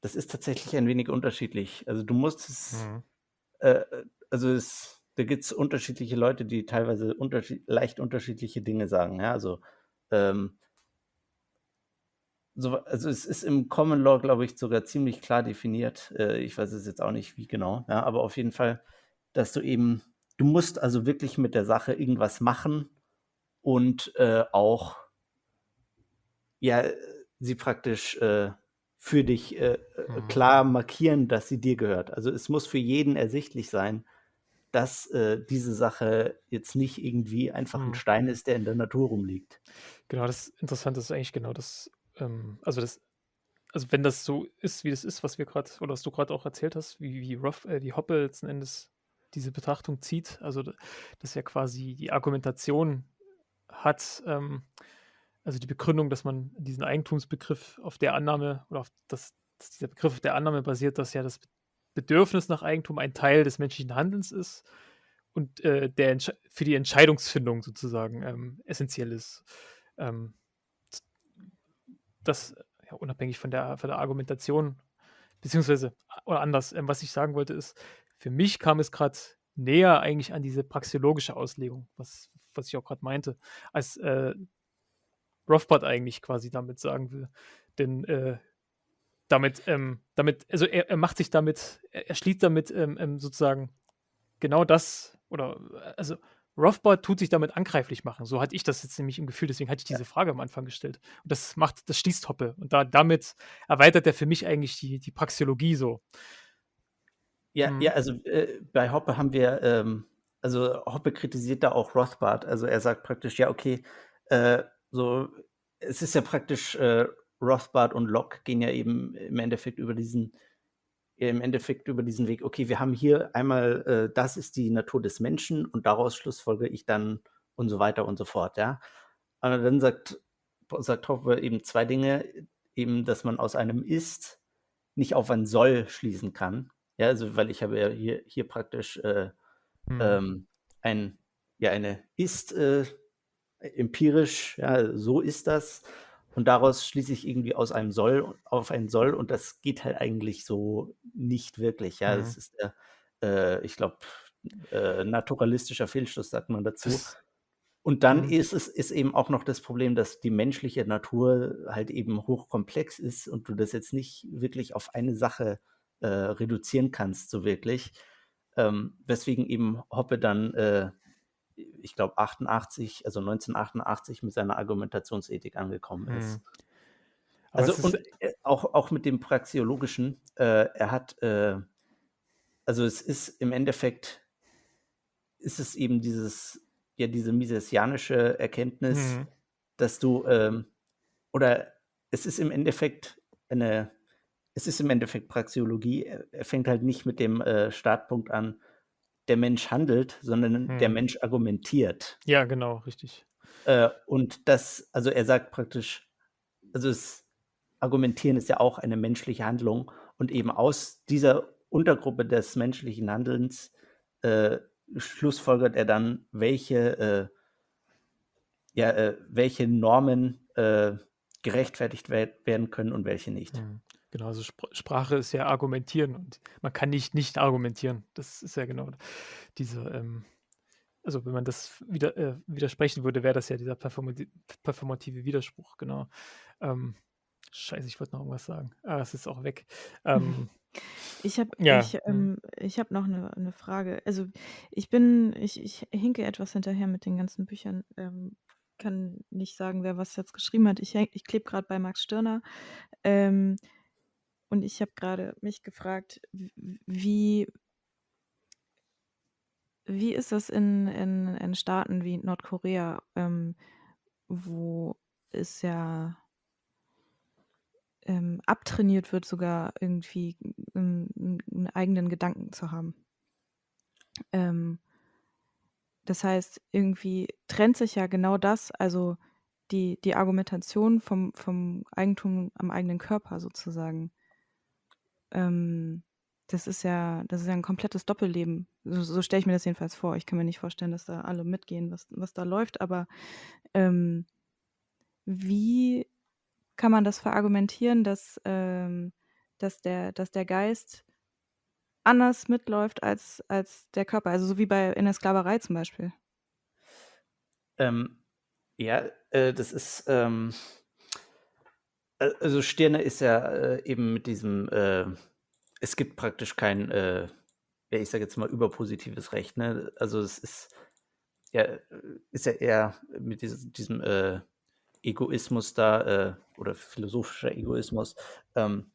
das ist tatsächlich ein wenig unterschiedlich. Also du musst es, mhm. äh, also es, da gibt es unterschiedliche Leute, die teilweise unterschied leicht unterschiedliche Dinge sagen. Ja, also ähm, so, also es ist im Common Law, glaube ich, sogar ziemlich klar definiert. Äh, ich weiß es jetzt auch nicht, wie genau, ja, aber auf jeden Fall, dass du eben, du musst also wirklich mit der Sache irgendwas machen und äh, auch ja, sie praktisch äh, für dich äh, äh, mhm. klar markieren, dass sie dir gehört. Also es muss für jeden ersichtlich sein, dass äh, diese Sache jetzt nicht irgendwie einfach ein mhm. Stein ist, der in der Natur rumliegt. Genau, das Interessante ist eigentlich genau das ähm, also das, also wenn das so ist, wie das ist, was wir gerade, oder was du gerade auch erzählt hast, wie, wie Ruff, äh, die Hoppe letzten Endes diese Betrachtung zieht, also dass er quasi die Argumentation hat, ähm, also die Begründung, dass man diesen Eigentumsbegriff auf der Annahme oder auf das, dass dieser Begriff auf der Annahme basiert, dass ja das Bedürfnis nach Eigentum ein Teil des menschlichen Handelns ist und äh, der für die Entscheidungsfindung sozusagen ähm, essentiell ist. Ähm, das ja, unabhängig von der, von der Argumentation, beziehungsweise, oder anders, ähm, was ich sagen wollte, ist, für mich kam es gerade näher eigentlich an diese praxeologische Auslegung, was, was ich auch gerade meinte, als äh, Rothbard eigentlich quasi damit sagen will. Denn äh, damit, ähm, damit, also er, er, macht sich damit, er, er schließt damit ähm, ähm sozusagen genau das, oder also Rothbard tut sich damit angreiflich machen. So hatte ich das jetzt nämlich im Gefühl, deswegen hatte ich diese Frage am Anfang gestellt. Und das macht, das schließt Hoppe. Und da, damit erweitert er für mich eigentlich die, die Praxeologie so. Ja, mhm. ja, also äh, bei Hoppe haben wir, ähm, also Hoppe kritisiert da auch Rothbard. Also er sagt praktisch, ja, okay, äh, so, es ist ja praktisch, äh, Rothbard und Locke gehen ja eben im Endeffekt über diesen im Endeffekt über diesen Weg, okay, wir haben hier einmal, äh, das ist die Natur des Menschen und daraus schlussfolge ich dann und so weiter und so fort, ja. Aber dann sagt, sagt Hoppe eben zwei Dinge, eben, dass man aus einem Ist nicht auf ein Soll schließen kann. Ja, also weil ich habe ja hier, hier praktisch äh, hm. ähm, ein, ja, eine Ist äh, empirisch, ja, so ist das. Und daraus schließe ich irgendwie aus einem Soll auf ein Soll und das geht halt eigentlich so nicht wirklich. Ja, mhm. das ist der, äh, ich glaube, äh, naturalistischer Fehlschluss, sagt man dazu. Das, und dann mhm. ist es ist eben auch noch das Problem, dass die menschliche Natur halt eben hochkomplex ist und du das jetzt nicht wirklich auf eine Sache äh, reduzieren kannst, so wirklich. Ähm, weswegen eben Hoppe dann äh, ich glaube, 88, also 1988 mit seiner Argumentationsethik angekommen ist. Mhm. Also ist und äh, auch, auch mit dem Praxeologischen, äh, er hat, äh, also es ist im Endeffekt, ist es eben dieses, ja, diese misesianische Erkenntnis, mhm. dass du, ähm, oder es ist im Endeffekt eine, es ist im Endeffekt Praxeologie, er fängt halt nicht mit dem äh, Startpunkt an, der Mensch handelt, sondern hm. der Mensch argumentiert. Ja, genau, richtig. Äh, und das, also er sagt praktisch, also das Argumentieren ist ja auch eine menschliche Handlung und eben aus dieser Untergruppe des menschlichen Handelns äh, schlussfolgert er dann, welche, äh, ja, äh, welche Normen äh, gerechtfertigt werden können und welche nicht. Hm. Genau, also Spr Sprache ist ja argumentieren und man kann nicht nicht argumentieren. Das ist ja genau diese, ähm, also wenn man das wieder, äh, widersprechen würde, wäre das ja dieser performati performative Widerspruch, genau. Ähm, Scheiße, ich wollte noch irgendwas sagen. Ah, es ist auch weg. Ähm, Ich habe ja. ich, mhm. ähm, ich habe noch eine 'ne Frage. Also, ich bin ich ich hinke etwas hinterher mit den ganzen Büchern. Ähm, kann nicht sagen, wer was jetzt geschrieben hat. Ich ich klebe grad bei Max Stirner. Ähm, und ich habe gerade mich gefragt, wie wie ist das in in in Staaten wie Nordkorea, ähm, wo es ja ähm, abtrainiert wird, sogar irgendwie 'n 'n 'n eigenen Gedanken zu haben? Ähm das heißt, irgendwie trennt sich ja genau das, also die die Argumentation vom vom Eigentum am eigenen Körper sozusagen. Ähm, das ist ja das ist ja 'n komplettes Doppelleben. So so stelle ich mir das jedenfalls vor. Ich kann mir nicht vorstellen, dass da alle mitgehen, was was da läuft, aber, ähm, wie kann man das verargumentieren, dass, ähm dass der dass der Geist anders mitläuft als als der Körper? Also, so wie bei in der Sklaverei zum Beispiel. Ähm, ja, äh, das ist, ähm also Stirner ist ja, äh, eben mit diesem, äh es gibt praktisch kein, äh, ja, ich sage jetzt mal überpositives Recht, ne? Also, es ist ja ist ja eher mit dieses diesem, äh, Egoismus da, äh, oder philosophischer Egoismus. Ähm,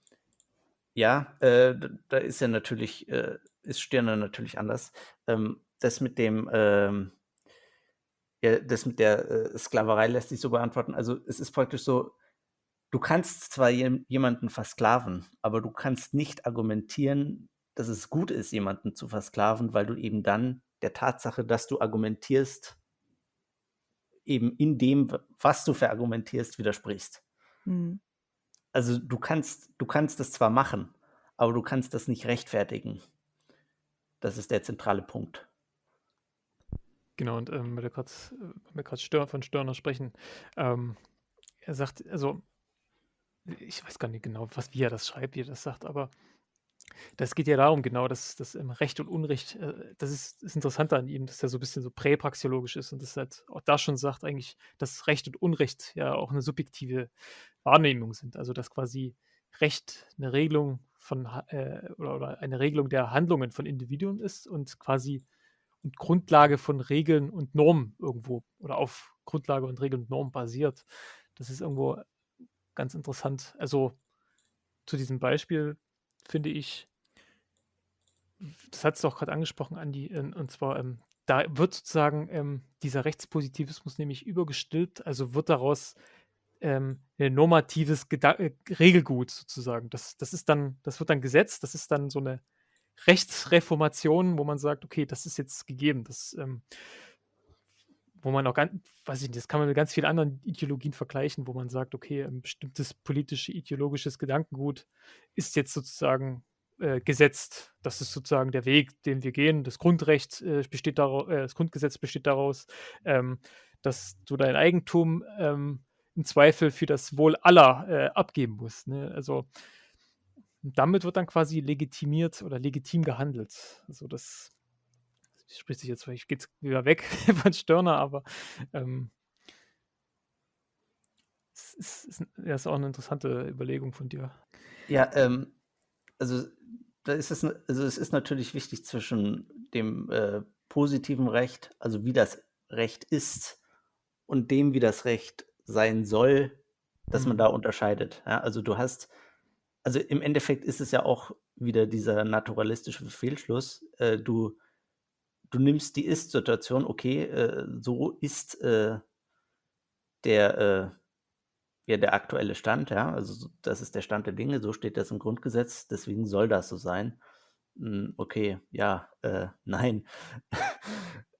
ja, äh, da ist ja natürlich äh, ist Stirner natürlich anders. Ähm, das mit dem, ähm ja, das mit der, Sklaverei lässt sich so beantworten. Also, es ist praktisch so, du kannst zwar jem jemanden versklaven, aber du kannst nicht argumentieren, dass es gut ist, jemanden zu versklaven, weil du eben dann der Tatsache, dass du argumentierst eben in dem, was du verargumentierst, widersprichst. Mhm. Also, du kannst du kannst das zwar machen, aber du kannst das nicht rechtfertigen. Das ist der zentrale Punkt. Genau, und, ähm, weil wir grad äh, von Stirner sprechen, ähm, er sagt also ich weiß gar nicht genau, was wie er das schreibt, wie er das sagt, aber das geht ja darum genau, dass ähm, Recht und Unrecht äh, das ist das Interessante an ihm, dass er so bisschen so präpraxiologisch ist und das halt auch da schon sagt eigentlich, dass Recht und Unrecht ja auch 'ne subjektive Wahrnehmung sind. Also, dass quasi Recht 'ne Regelung von äh, oder oder eine Regelung der Handlungen von Individuen ist und quasi und Grundlage von Regeln und Normen irgendwo oder auf Grundlage und Regeln und Normen basiert. Das ist irgendwo ganz interessant. Also, zu diesem Beispiel finde ich das hattest du auch grad angesprochen, Andi, ähm, und zwar, ähm, da wird sozusagen, ähm, dieser Rechtspositivismus nämlich übergestülpt, also wird daraus, ähm, 'ne normatives Geda äh, Regelgut sozusagen. Das das ist dann das wird dann Gesetz, das ist dann so 'ne Rechtsreformation, wo man sagt: „Okay, das ist jetzt gegeben.“ Das, ähm wo man auch gan weiß ich nicht, das kann man mit ganz vielen anderen Ideologien vergleichen, wo man sagt: „Okay, ein bestimmtes politische, ideologisches Gedankengut ist jetzt sozusagen, äh, gesetzt. Das ist sozusagen der Weg, den wir gehen. Das Grundrecht, äh, besteht darau äh, das Grundgesetz besteht daraus, ähm, dass du dein Eigentum, ähm, im Zweifel für das Wohl aller, äh, abgeben musst“, ne? Also, damit wird dann quasi legitimiert oder legitim gehandelt. Also, das spricht sich jetzt vielleicht geht's wieder weg von Stirner, aber, ähm es ist ist ja, ist auch 'ne interessante Überlegung von dir. Ja, ähm, also, da ist es also, es ist natürlich wichtig zwischen dem, äh, positiven Recht, also wie das Recht ist, und dem, wie das Recht sein soll, dass man Mhm. da unterscheidet, ja? Also, du hast also, im Endeffekt ist es ja auch wieder dieser naturalistische Fehlschluss. Äh, du du nimmst die Ist-Situation, okay, äh, so ist, äh der, äh ja, der aktuelle Stand, ja. Also, so das ist der Stand der Dinge, so steht das im Grundgesetz, deswegen soll das so sein. Hm, okay, ja, äh, nein.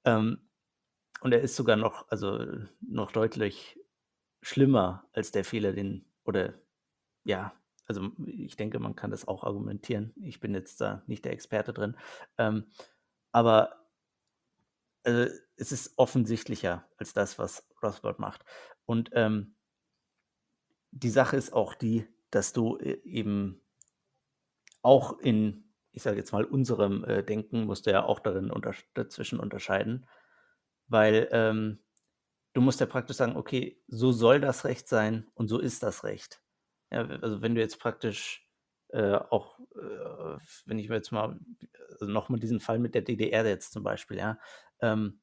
Ähm, und er ist sogar noch also, noch deutlich schlimmer als der Fehler, den oder ja, also, ich denke, man kann das auch argumentieren. Ich bin jetzt da nicht der Experte drin. Ähm, aber äh, es ist offensichtlicher als das, was Rothbard macht. Und, ähm die Sache ist auch die, dass du e eben auch in, ich sage jetzt mal, unserem, äh, Denken musst du ja auch darin untersch dazwischen unterscheiden, weil, ähm, du musst ja praktisch sagen: „Okay, so soll das Recht sein und so ist das Recht.“ Ja, also wenn du jetzt praktisch äh, auch, äh, wenn ich mir jetzt mal also nochmal diesen Fall mit der DDR jetzt zum Beispiel, ja, ähm,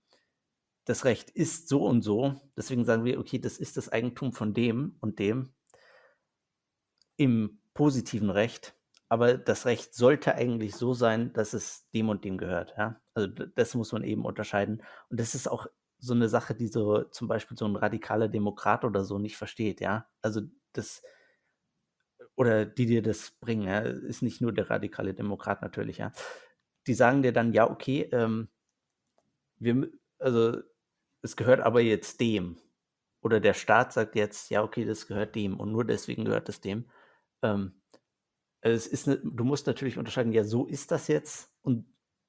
das Recht ist so und so, deswegen sagen wir, okay, das ist das Eigentum von dem und dem im positiven Recht, aber das Recht sollte eigentlich so sein, dass es dem und dem gehört, ja. Also das muss man eben unterscheiden. Und das ist auch so eine Sache, die so zum Beispiel so ein radikaler Demokrat oder so nicht versteht, ja. Also das oder die dir das bringen, ja, ist nicht nur der radikale Demokrat natürlich, ja. Die sagen dir dann, ja, okay, ähm, wir, also es gehört aber jetzt dem. Oder der Staat sagt jetzt, ja, okay, das gehört dem und nur deswegen gehört es dem. Ähm, es ist ne, du musst natürlich unterscheiden, ja, so ist das jetzt und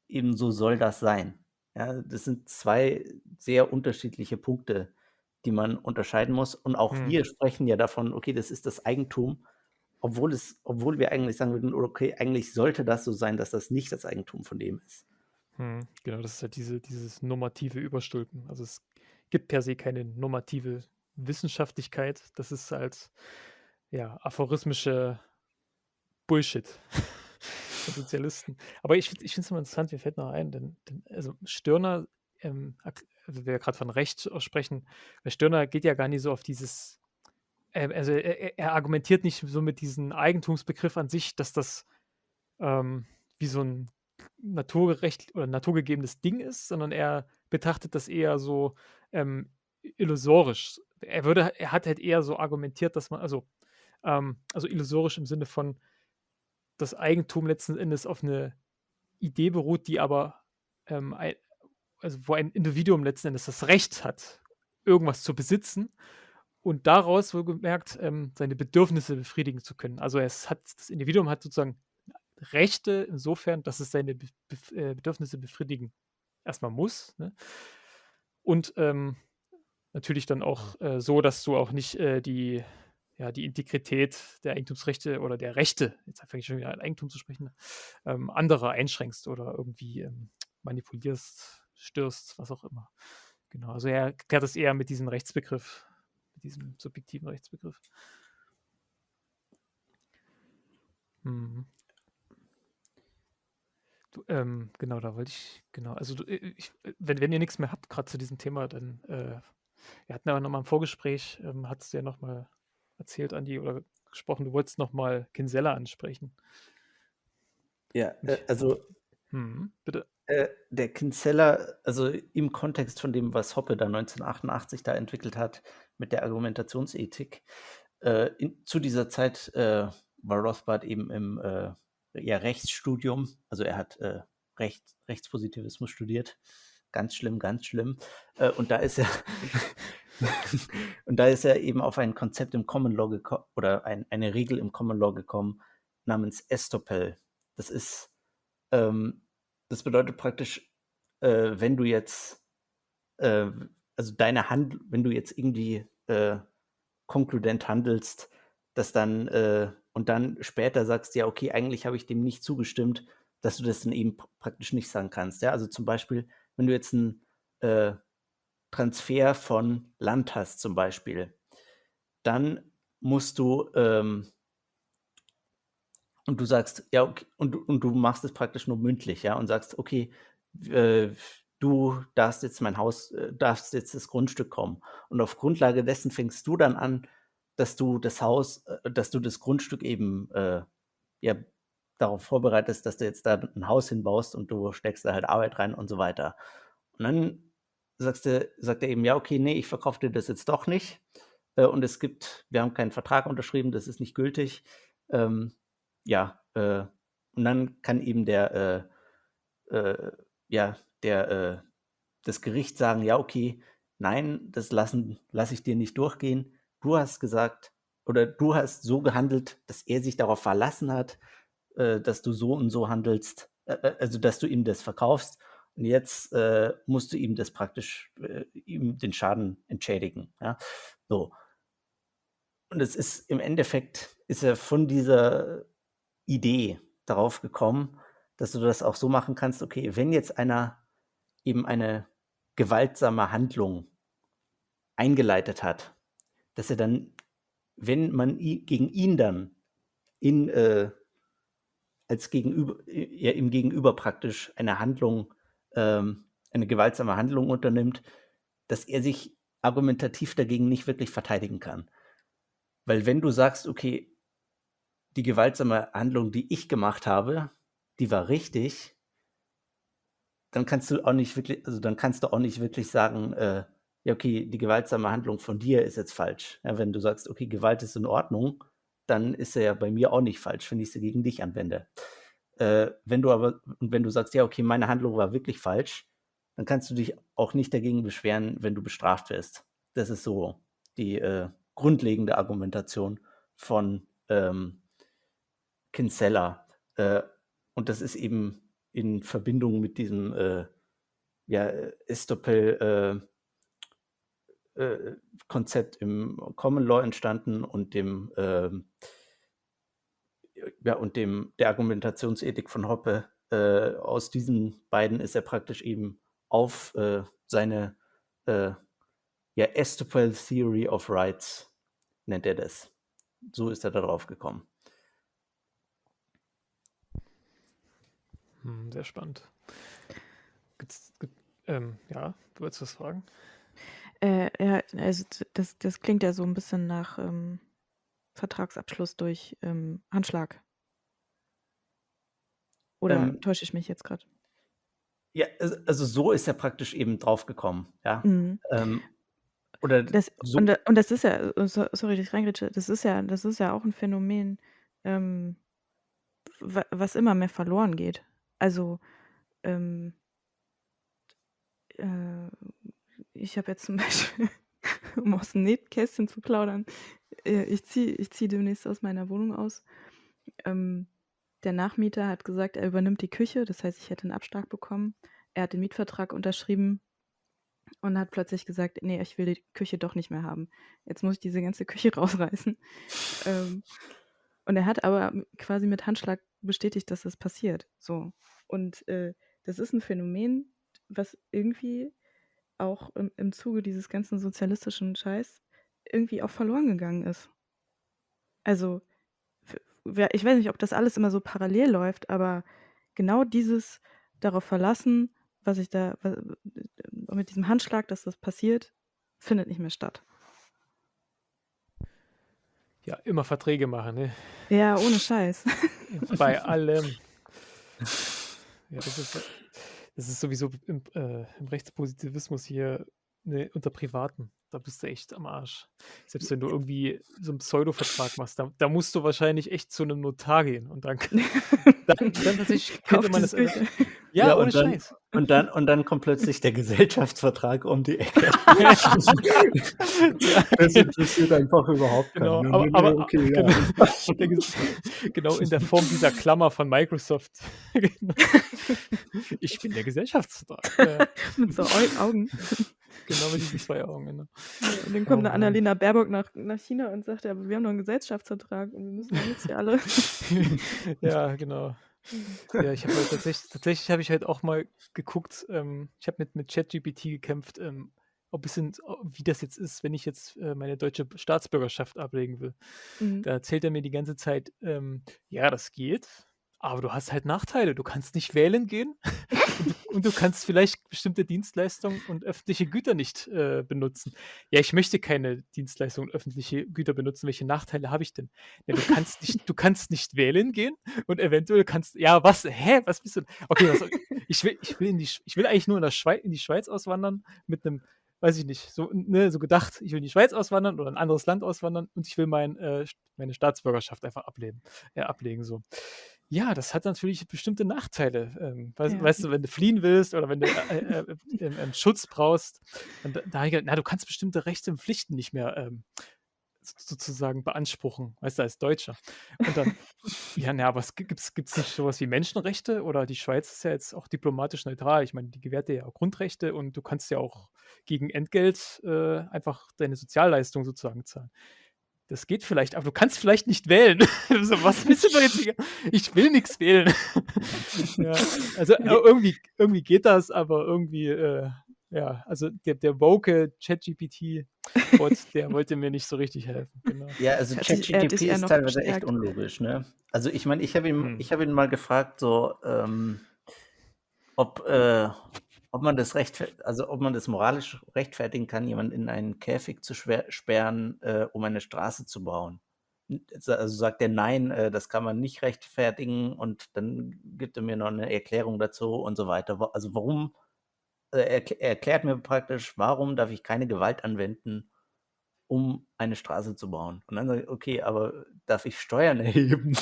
eben so soll das sein. Ja, das sind zwei sehr unterschiedliche Punkte, die man unterscheiden muss. Und auch Hm. wir sprechen ja davon, okay, das ist das Eigentum, obwohl es, obwohl wir eigentlich sagen würden, okay, eigentlich sollte das so sein, dass das nicht das Eigentum von dem ist. Hm, genau, das ist halt diese, dieses normative Überstülpen. Also es gibt per se keine normative Wissenschaftlichkeit. Das ist halt ja aphorismische Bullshit von Sozialisten. Aber ich, ich finde es immer interessant, mir fällt noch ein, denn, denn also Stirner, ähm, also wir gerade von Recht sprechen, weil Stirner geht ja gar nicht so auf dieses, ähm, also er, er- er argumentiert nicht so mit diesem Eigentumsbegriff an sich, dass das ähm, wie so ein naturgerecht oder naturgegebenes Ding ist, sondern er betrachtet das eher so ähm, illusorisch. Er würde, er hat halt eher so argumentiert, dass man, also, ähm, also illusorisch im Sinne von das Eigentum letzten Endes auf eine Idee beruht, die aber ähm, ein, also wo ein Individuum letzten Endes das Recht hat, irgendwas zu besitzen und daraus wohlgemerkt ähm, seine Bedürfnisse befriedigen zu können. Also es hat, das Individuum hat sozusagen Rechte insofern, dass es seine äh, Bedürfnisse befriedigen erstmal muss. Ne? Und ähm, natürlich dann auch äh, so, dass du auch nicht äh, die, ja, die Integrität der Eigentumsrechte oder der Rechte, jetzt fange ich schon wieder an Eigentum zu sprechen, ähm, anderer einschränkst oder irgendwie ähm, manipulierst, störst, was auch immer. Genau, also er klärt das eher mit diesem Rechtsbegriff, mit diesem subjektiven Rechtsbegriff. Mhm. Du, ähm, genau, da wollte ich, genau, also du, äh, ich, äh, wenn, wenn ihr nichts mehr habt, gerade zu diesem Thema, dann, äh, wir hatten aber nochmal im Vorgespräch, ähm, hat es ja nochmal erzählt, Andi, oder gesprochen, du wolltest nochmal Kinsella ansprechen. Ja, äh, also Hm, bitte. äh, der Kinsella, also im Kontext von dem, was Hoppe da 1988 da entwickelt hat mit der Argumentationsethik, äh, in, zu dieser Zeit war Rothbard eben im ja, Rechtsstudium, also er hat äh, Recht, Rechtspositivismus studiert, ganz schlimm, ganz schlimm. Äh, und da ist er und da ist er eben auf ein Konzept im Common Law gekommen oder ein, eine Regel im Common Law gekommen namens Estoppel. Das ist ähm, das bedeutet praktisch, äh, wenn du jetzt, äh, also deine Hand, wenn du jetzt irgendwie äh, konkludent handelst, dass dann äh, und dann später sagst, ja, okay, eigentlich habe ich dem nicht zugestimmt, dass du das dann eben pr- praktisch nicht sagen kannst. Ja, also zum Beispiel, wenn du jetzt einen äh, Transfer von Land hast, zum Beispiel, dann musst du ähm, und du sagst, ja, okay, und, und du machst es praktisch nur mündlich, ja, und sagst, okay, äh, du darfst jetzt mein Haus, äh, darfst jetzt das Grundstück kommen. Und auf Grundlage dessen fängst du dann an, dass du das Haus, äh, dass du das Grundstück eben äh, ja, darauf vorbereitest, dass du jetzt da ein Haus hinbaust und du steckst da halt Arbeit rein und so weiter. Und dann sagst du, sagt er eben, ja, okay, nee, ich verkaufe dir das jetzt doch nicht. Äh, und es gibt, wir haben keinen Vertrag unterschrieben, das ist nicht gültig. Ähm, ja, äh, und dann kann eben der, äh, äh, ja, der, das Gericht sagen, ja, okay, nein, das lassen, lasse ich dir nicht durchgehen. Du hast gesagt, oder du hast so gehandelt, dass er sich darauf verlassen hat, äh, dass du so und so handelst, äh, äh, also dass du ihm das verkaufst. Und jetzt äh, musst du ihm das praktisch, äh, ihm den Schaden entschädigen. Ja? So. Und es ist im Endeffekt, ist er von dieser Idee darauf gekommen, dass du das auch so machen kannst, okay, wenn jetzt einer eben eine gewaltsame Handlung eingeleitet hat, dass er dann wenn man gegen ihn dann in, äh, als Gegenüber, ja, im Gegenüber praktisch eine Handlung, ähm, eine gewaltsame Handlung unternimmt, dass er sich argumentativ dagegen nicht wirklich verteidigen kann. Weil wenn du sagst, okay, die gewaltsame Handlung, die ich gemacht habe, die war richtig, dann kannst du auch nicht wirklich, also dann kannst du auch nicht wirklich sagen, äh, ja, okay, die gewaltsame Handlung von dir ist jetzt falsch. Ja, wenn du sagst, okay, Gewalt ist in Ordnung, dann ist er ja bei mir auch nicht falsch, wenn ich sie gegen dich anwende. Äh, wenn du aber, wenn du sagst, ja, okay, meine Handlung war wirklich falsch, dann kannst du dich auch nicht dagegen beschweren, wenn du bestraft wirst. Das ist so die äh, grundlegende Argumentation von ähm, Kinsella. Äh, und das ist eben in Verbindung mit diesem äh, ja, Estopel äh, Konzept im Common Law entstanden und dem äh, ja, und dem der Argumentationsethik von Hoppe. Äh, aus diesen beiden ist er praktisch eben auf äh, seine äh, ja, Estopel Theory of Rights nennt er das. So ist er darauf gekommen. Hm, sehr spannend. Gibt's, gibt, ähm, ja, du wolltest was fragen? Äh, ja, also das, das klingt ja so ein bisschen nach ähm, Vertragsabschluss durch ähm, Handschlag. Oder ähm, täusche ich mich jetzt gerade? Ja, also so ist er praktisch eben draufgekommen, ja. Mhm. Ähm, oder das, so. und, und, das ist ja, sorry, ich reingritsche, das ist ja, das ist ja auch ein Phänomen, ähm, was immer mehr verloren geht. Also, ähm, äh, ich habe jetzt zum Beispiel, um aus dem Nähkästchen zu plaudern, äh, ich ziehe ich zieh demnächst aus meiner Wohnung aus. Ähm, der Nachmieter hat gesagt, er übernimmt die Küche, das heißt, ich hätte einen Abschlag bekommen. Er hat den Mietvertrag unterschrieben und hat plötzlich gesagt, nee, ich will die Küche doch nicht mehr haben. Jetzt muss ich diese ganze Küche rausreißen. ähm, und er hat aber quasi mit Handschlag bestätigt, dass das passiert. So. Und äh, das ist ein Phänomen, was irgendwie auch im, im Zuge dieses ganzen sozialistischen Scheiß irgendwie auch verloren gegangen ist. Also, ich weiß nicht, ob das alles immer so parallel läuft, aber genau dieses darauf verlassen, was ich da, was, mit diesem Handschlag, dass das passiert, findet nicht mehr statt. Ja, immer Verträge machen, ne? Ja, ohne Scheiß. Bei allem. Ja, das ist, das ist sowieso im, äh, im Rechtspositivismus hier ne, unter Privaten. Da bist du echt am Arsch. Selbst wenn du irgendwie so einen Pseudo-Vertrag machst, da, da, musst du wahrscheinlich echt zu einem Notar gehen und dann, dann, dann tatsächlich könnte man das. Ja, ja ohne dann, Scheiß. Und dann, und dann kommt plötzlich der Gesellschaftsvertrag um die Ecke. das interessiert einfach überhaupt genau, keinen. Aber, aber okay, genau, ja. genau, in der Form dieser Klammer von Microsoft. Genau. ich bin der Gesellschaftsvertrag. Mit so Augen. Genau mit diesen zwei Augen. Genau. und dann kommt oh, eine Annalena Baerbock nach, nach China und sagt, ja, wir haben noch einen Gesellschaftsvertrag und wir müssen jetzt hier alle. ja, genau. Ja, ich habe halt tatsächlich, tatsächlich habe ich halt auch mal geguckt, ähm, ich habe mit, mit ChatGPT gekämpft, ähm, ob es sind, wie das jetzt ist, wenn ich jetzt äh, meine deutsche Staatsbürgerschaft ablegen will. Mhm. Da erzählt er mir die ganze Zeit, ähm, ja, das geht, aber du hast halt Nachteile. Du kannst nicht wählen gehen und, du, kannst vielleicht bestimmte Dienstleistungen und öffentliche Güter nicht äh, benutzen. Ja, ich möchte keine Dienstleistungen und öffentliche Güter benutzen. Welche Nachteile habe ich denn? Ja, du kannst nicht, du kannst nicht wählen gehen und eventuell kannst, ja, was, hä, was bist du? Okay, was, ich will, ich will in die, ich will eigentlich nur in, der Schweiz, in die Schweiz auswandern mit einem weiß ich nicht, so, ne, so gedacht, ich will in die Schweiz auswandern oder ein anderes Land auswandern und ich will mein, äh, meine Staatsbürgerschaft einfach ablehnen, äh, ablegen. So. Ja, das hat natürlich bestimmte Nachteile. Ähm, weißt, ja. weißt, du, wenn du fliehen willst oder wenn du äh, äh, äh, Schutz brauchst, dann, da, na, du kannst bestimmte Rechte und Pflichten nicht mehr ähm, sozusagen beanspruchen, weißt du, als Deutscher. Und dann, ja, na, aber es gibt es nicht sowas wie Menschenrechte oder die Schweiz ist ja jetzt auch diplomatisch neutral. Ich meine, die gewährt dir ja auch Grundrechte und du kannst ja auch gegen Entgelt äh, einfach deine Sozialleistung sozusagen zahlen das geht vielleicht, aber du kannst vielleicht nicht wählen. so, was willst du doch jetzt? Ich will nichts wählen. ja, also äh, irgendwie, irgendwie geht das, aber irgendwie, äh, ja, also der, der woke ChatGPT-Bot, der wollte mir nicht so richtig helfen. Genau. Ja, also hat ChatGPT ist teilweise echt bestärkt. unlogisch, ne? Also ich meine, ich habe ihn, Hm. ich habe ihn mal gefragt, so, ähm, ob, äh, ob man das rechtfer also ob man das moralisch rechtfertigen kann, jemanden in einen Käfig zu sperren, äh, um eine Straße zu bauen. Also sagt er nein, äh, das kann man nicht rechtfertigen und dann gibt er mir noch eine Erklärung dazu und so weiter. Also warum, äh, er erklärt mir praktisch, warum darf ich keine Gewalt anwenden, um eine Straße zu bauen. Und dann sage ich, okay, aber darf ich Steuern erheben,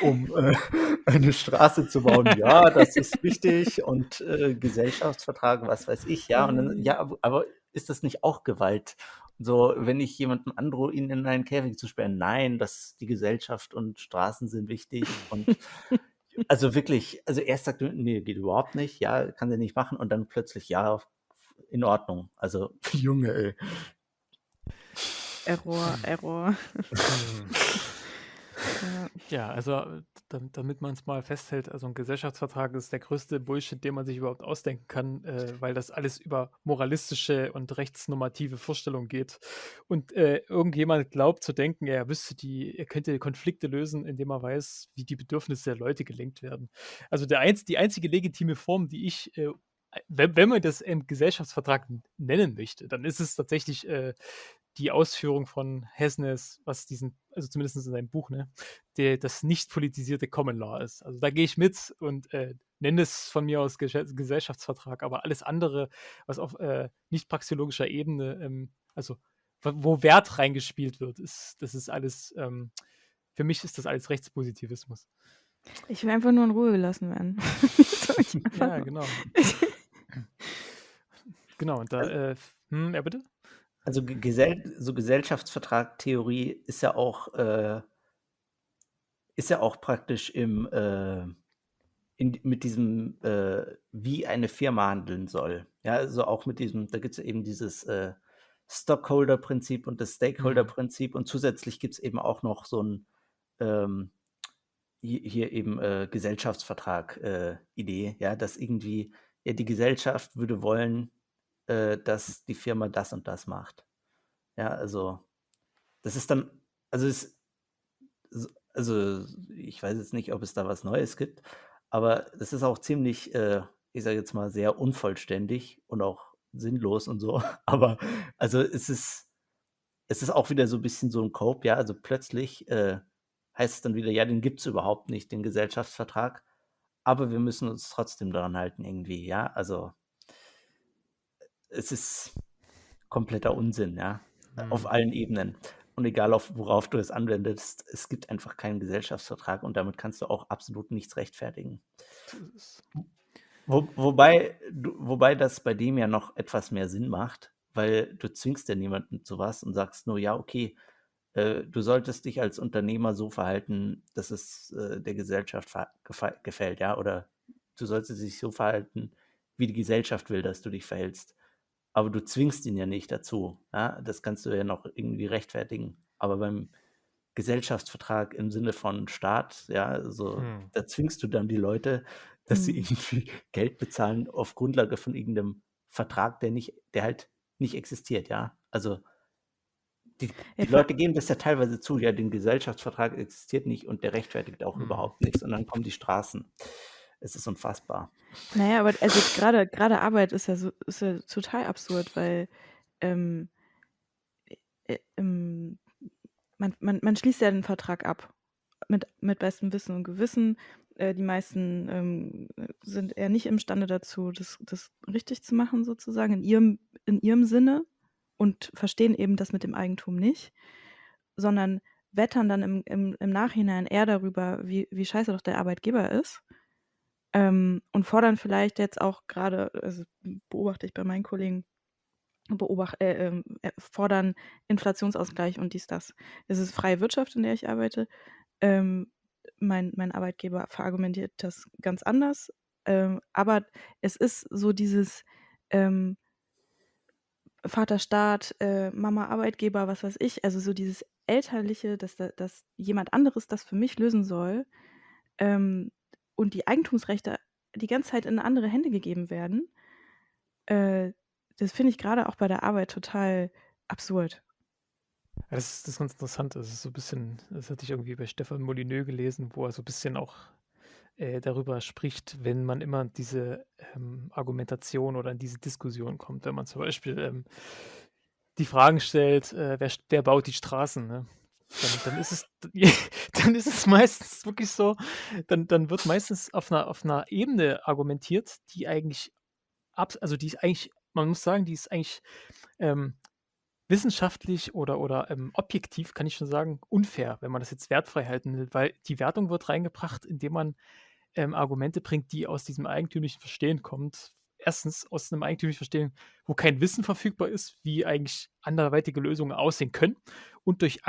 um äh, eine Straße zu bauen? Ja, das ist wichtig und äh, Gesellschaftsvertrag, was weiß ich, ja. Und dann, ja, aber, ist das nicht auch Gewalt? So, wenn ich jemandem androhe, ihn in einen Käfig zu sperren, nein, das die Gesellschaft und Straßen sind wichtig und also wirklich, also erst sagt er, nee, geht überhaupt nicht, ja, kann sie nicht machen und dann plötzlich, ja, in Ordnung. Also, Junge, ey. Error, Error. Ja. Also dam- damit man es mal festhält, also ein Gesellschaftsvertrag ist der größte Bullshit, den man sich überhaupt ausdenken kann, äh, weil das alles über moralistische und rechtsnormative Vorstellungen geht. Und äh, irgendjemand glaubt zu denken, er wüsste die, er könnte Konflikte lösen, indem er weiß, wie die Bedürfnisse der Leute gelenkt werden. Also der einz, die einzige legitime Form, die ich, äh, wenn, man das im Gesellschaftsvertrag nennen möchte, dann ist es tatsächlich äh, die Ausführung von Hesnes, was diesen, also zumindest in seinem Buch, ne, der, das nicht politisierte Common Law ist. Also da gehe ich mit und äh, nenne es von mir aus Gesell- Gesellschaftsvertrag, aber alles andere, was auf äh, nicht praxeologischer Ebene, ähm, also wo- Wert reingespielt wird, ist, das ist alles, ähm, für mich ist das alles Rechtspositivismus. Ich will einfach nur in Ruhe gelassen werden. Ja, genau. Genau, und da, äh, hm, ja bitte? Also Ge- Gesell so Gesellschaftsvertrag-Theorie ist ja auch äh, ist ja auch praktisch im äh, in, mit diesem äh, wie eine Firma handeln soll. Ja, also auch mit diesem, da gibt es eben dieses äh, Stockholder-Prinzip und das Stakeholder-Prinzip und zusätzlich gibt es eben auch noch so ein ähm, hier, hier eben äh, Gesellschaftsvertrag-Idee, ja, dass irgendwie ja die Gesellschaft würde wollen, äh, dass die Firma das und das macht. Ja, also das ist dann, also es, also ich weiß jetzt nicht, ob es da was Neues gibt, aber das ist auch ziemlich, äh, ich sage jetzt mal, sehr unvollständig und auch sinnlos und so. Aber also es ist, es ist auch wieder so ein bisschen so ein Cope, ja. Also plötzlich äh, heißt es dann wieder, ja, den gibt es überhaupt nicht, den Gesellschaftsvertrag, aber wir müssen uns trotzdem daran halten irgendwie, ja. Also es ist kompletter Unsinn, ja, auf Hm. allen Ebenen. Und egal, auf, worauf du es anwendest, es gibt einfach keinen Gesellschaftsvertrag und damit kannst du auch absolut nichts rechtfertigen. Wo, wobei, wobei das bei dem ja noch etwas mehr Sinn macht, weil du zwingst ja niemanden zu was und sagst nur, ja, okay, äh, du solltest dich als Unternehmer so verhalten, dass es äh, der Gesellschaft gefällt, ja, oder du solltest dich so verhalten, wie die Gesellschaft will, dass du dich verhältst. Aber du zwingst ihn ja nicht dazu. Ja? Das kannst du ja noch irgendwie rechtfertigen. Aber beim Gesellschaftsvertrag im Sinne von Staat, ja, also Hm. da zwingst du dann die Leute, dass sie Hm. irgendwie Geld bezahlen auf Grundlage von irgendeinem Vertrag, der nicht, der halt nicht existiert, ja. Also die, Ja, die vor- Leute geben das ja teilweise zu, ja, den Gesellschaftsvertrag existiert nicht und der rechtfertigt auch Hm. überhaupt nichts. Und dann kommen die Straßen. Es ist unfassbar. Naja, aber also gerade gerade Arbeit ist ja so ist ja total absurd, weil ähm, äh, ähm, man, man, man schließt ja den Vertrag ab mit, mit bestem Wissen und Gewissen. Äh, die meisten ähm, sind eher nicht imstande dazu, das, das richtig zu machen, sozusagen, in ihrem, in ihrem Sinne und verstehen eben das mit dem Eigentum nicht, sondern wettern dann im, im, im Nachhinein eher darüber, wie, wie scheiße doch der Arbeitgeber ist ähm, und fordern vielleicht jetzt auch gerade, also beobachte ich bei meinen Kollegen, beobacht, äh, ähm, äh, fordern Inflationsausgleich und dies, das. Es ist freie Wirtschaft, in der ich arbeite. Ähm, mein, mein Arbeitgeber verargumentiert das ganz anders. Ähm, aber es ist so dieses ähm, Vater äh, Mama Arbeitgeber, was weiß ich, also so dieses Elterliche, dass, da- dass jemand anderes das für mich lösen soll ähm, und die Eigentumsrechte die ganze Zeit in andere Hände gegeben werden, äh, das finde ich gerade auch bei der Arbeit total absurd. Ja, das ist das ist ganz interessant. Das ist so ein bisschen das hatte ich irgendwie bei Stefan Molyneux gelesen, wo er so ein bisschen auch, äh, darüber spricht, wenn man immer diese, ähm, Argumentation oder in diese Diskussion kommt. Wenn man zum Beispiel, ähm, die Fragen stellt, äh, wer wer baut die Straßen, ne? Dann dann ist es dann ist es meistens wirklich so dann dann wird meistens auf einer auf 'ner Ebene argumentiert, die eigentlich abs also, die ist eigentlich man muss sagen, die ist eigentlich, ähm wissenschaftlich oder oder, ähm, objektiv, kann ich schon sagen, unfair, wenn man das jetzt wertfrei halten will, weil die Wertung wird reingebracht, indem man, ähm, Argumente bringt, die aus diesem eigentümlichen Verstehen kommt. Erstens aus einem eigentümlichen Verstehen, wo kein Wissen verfügbar ist, wie eigentlich anderweitige Lösungen aussehen können und durch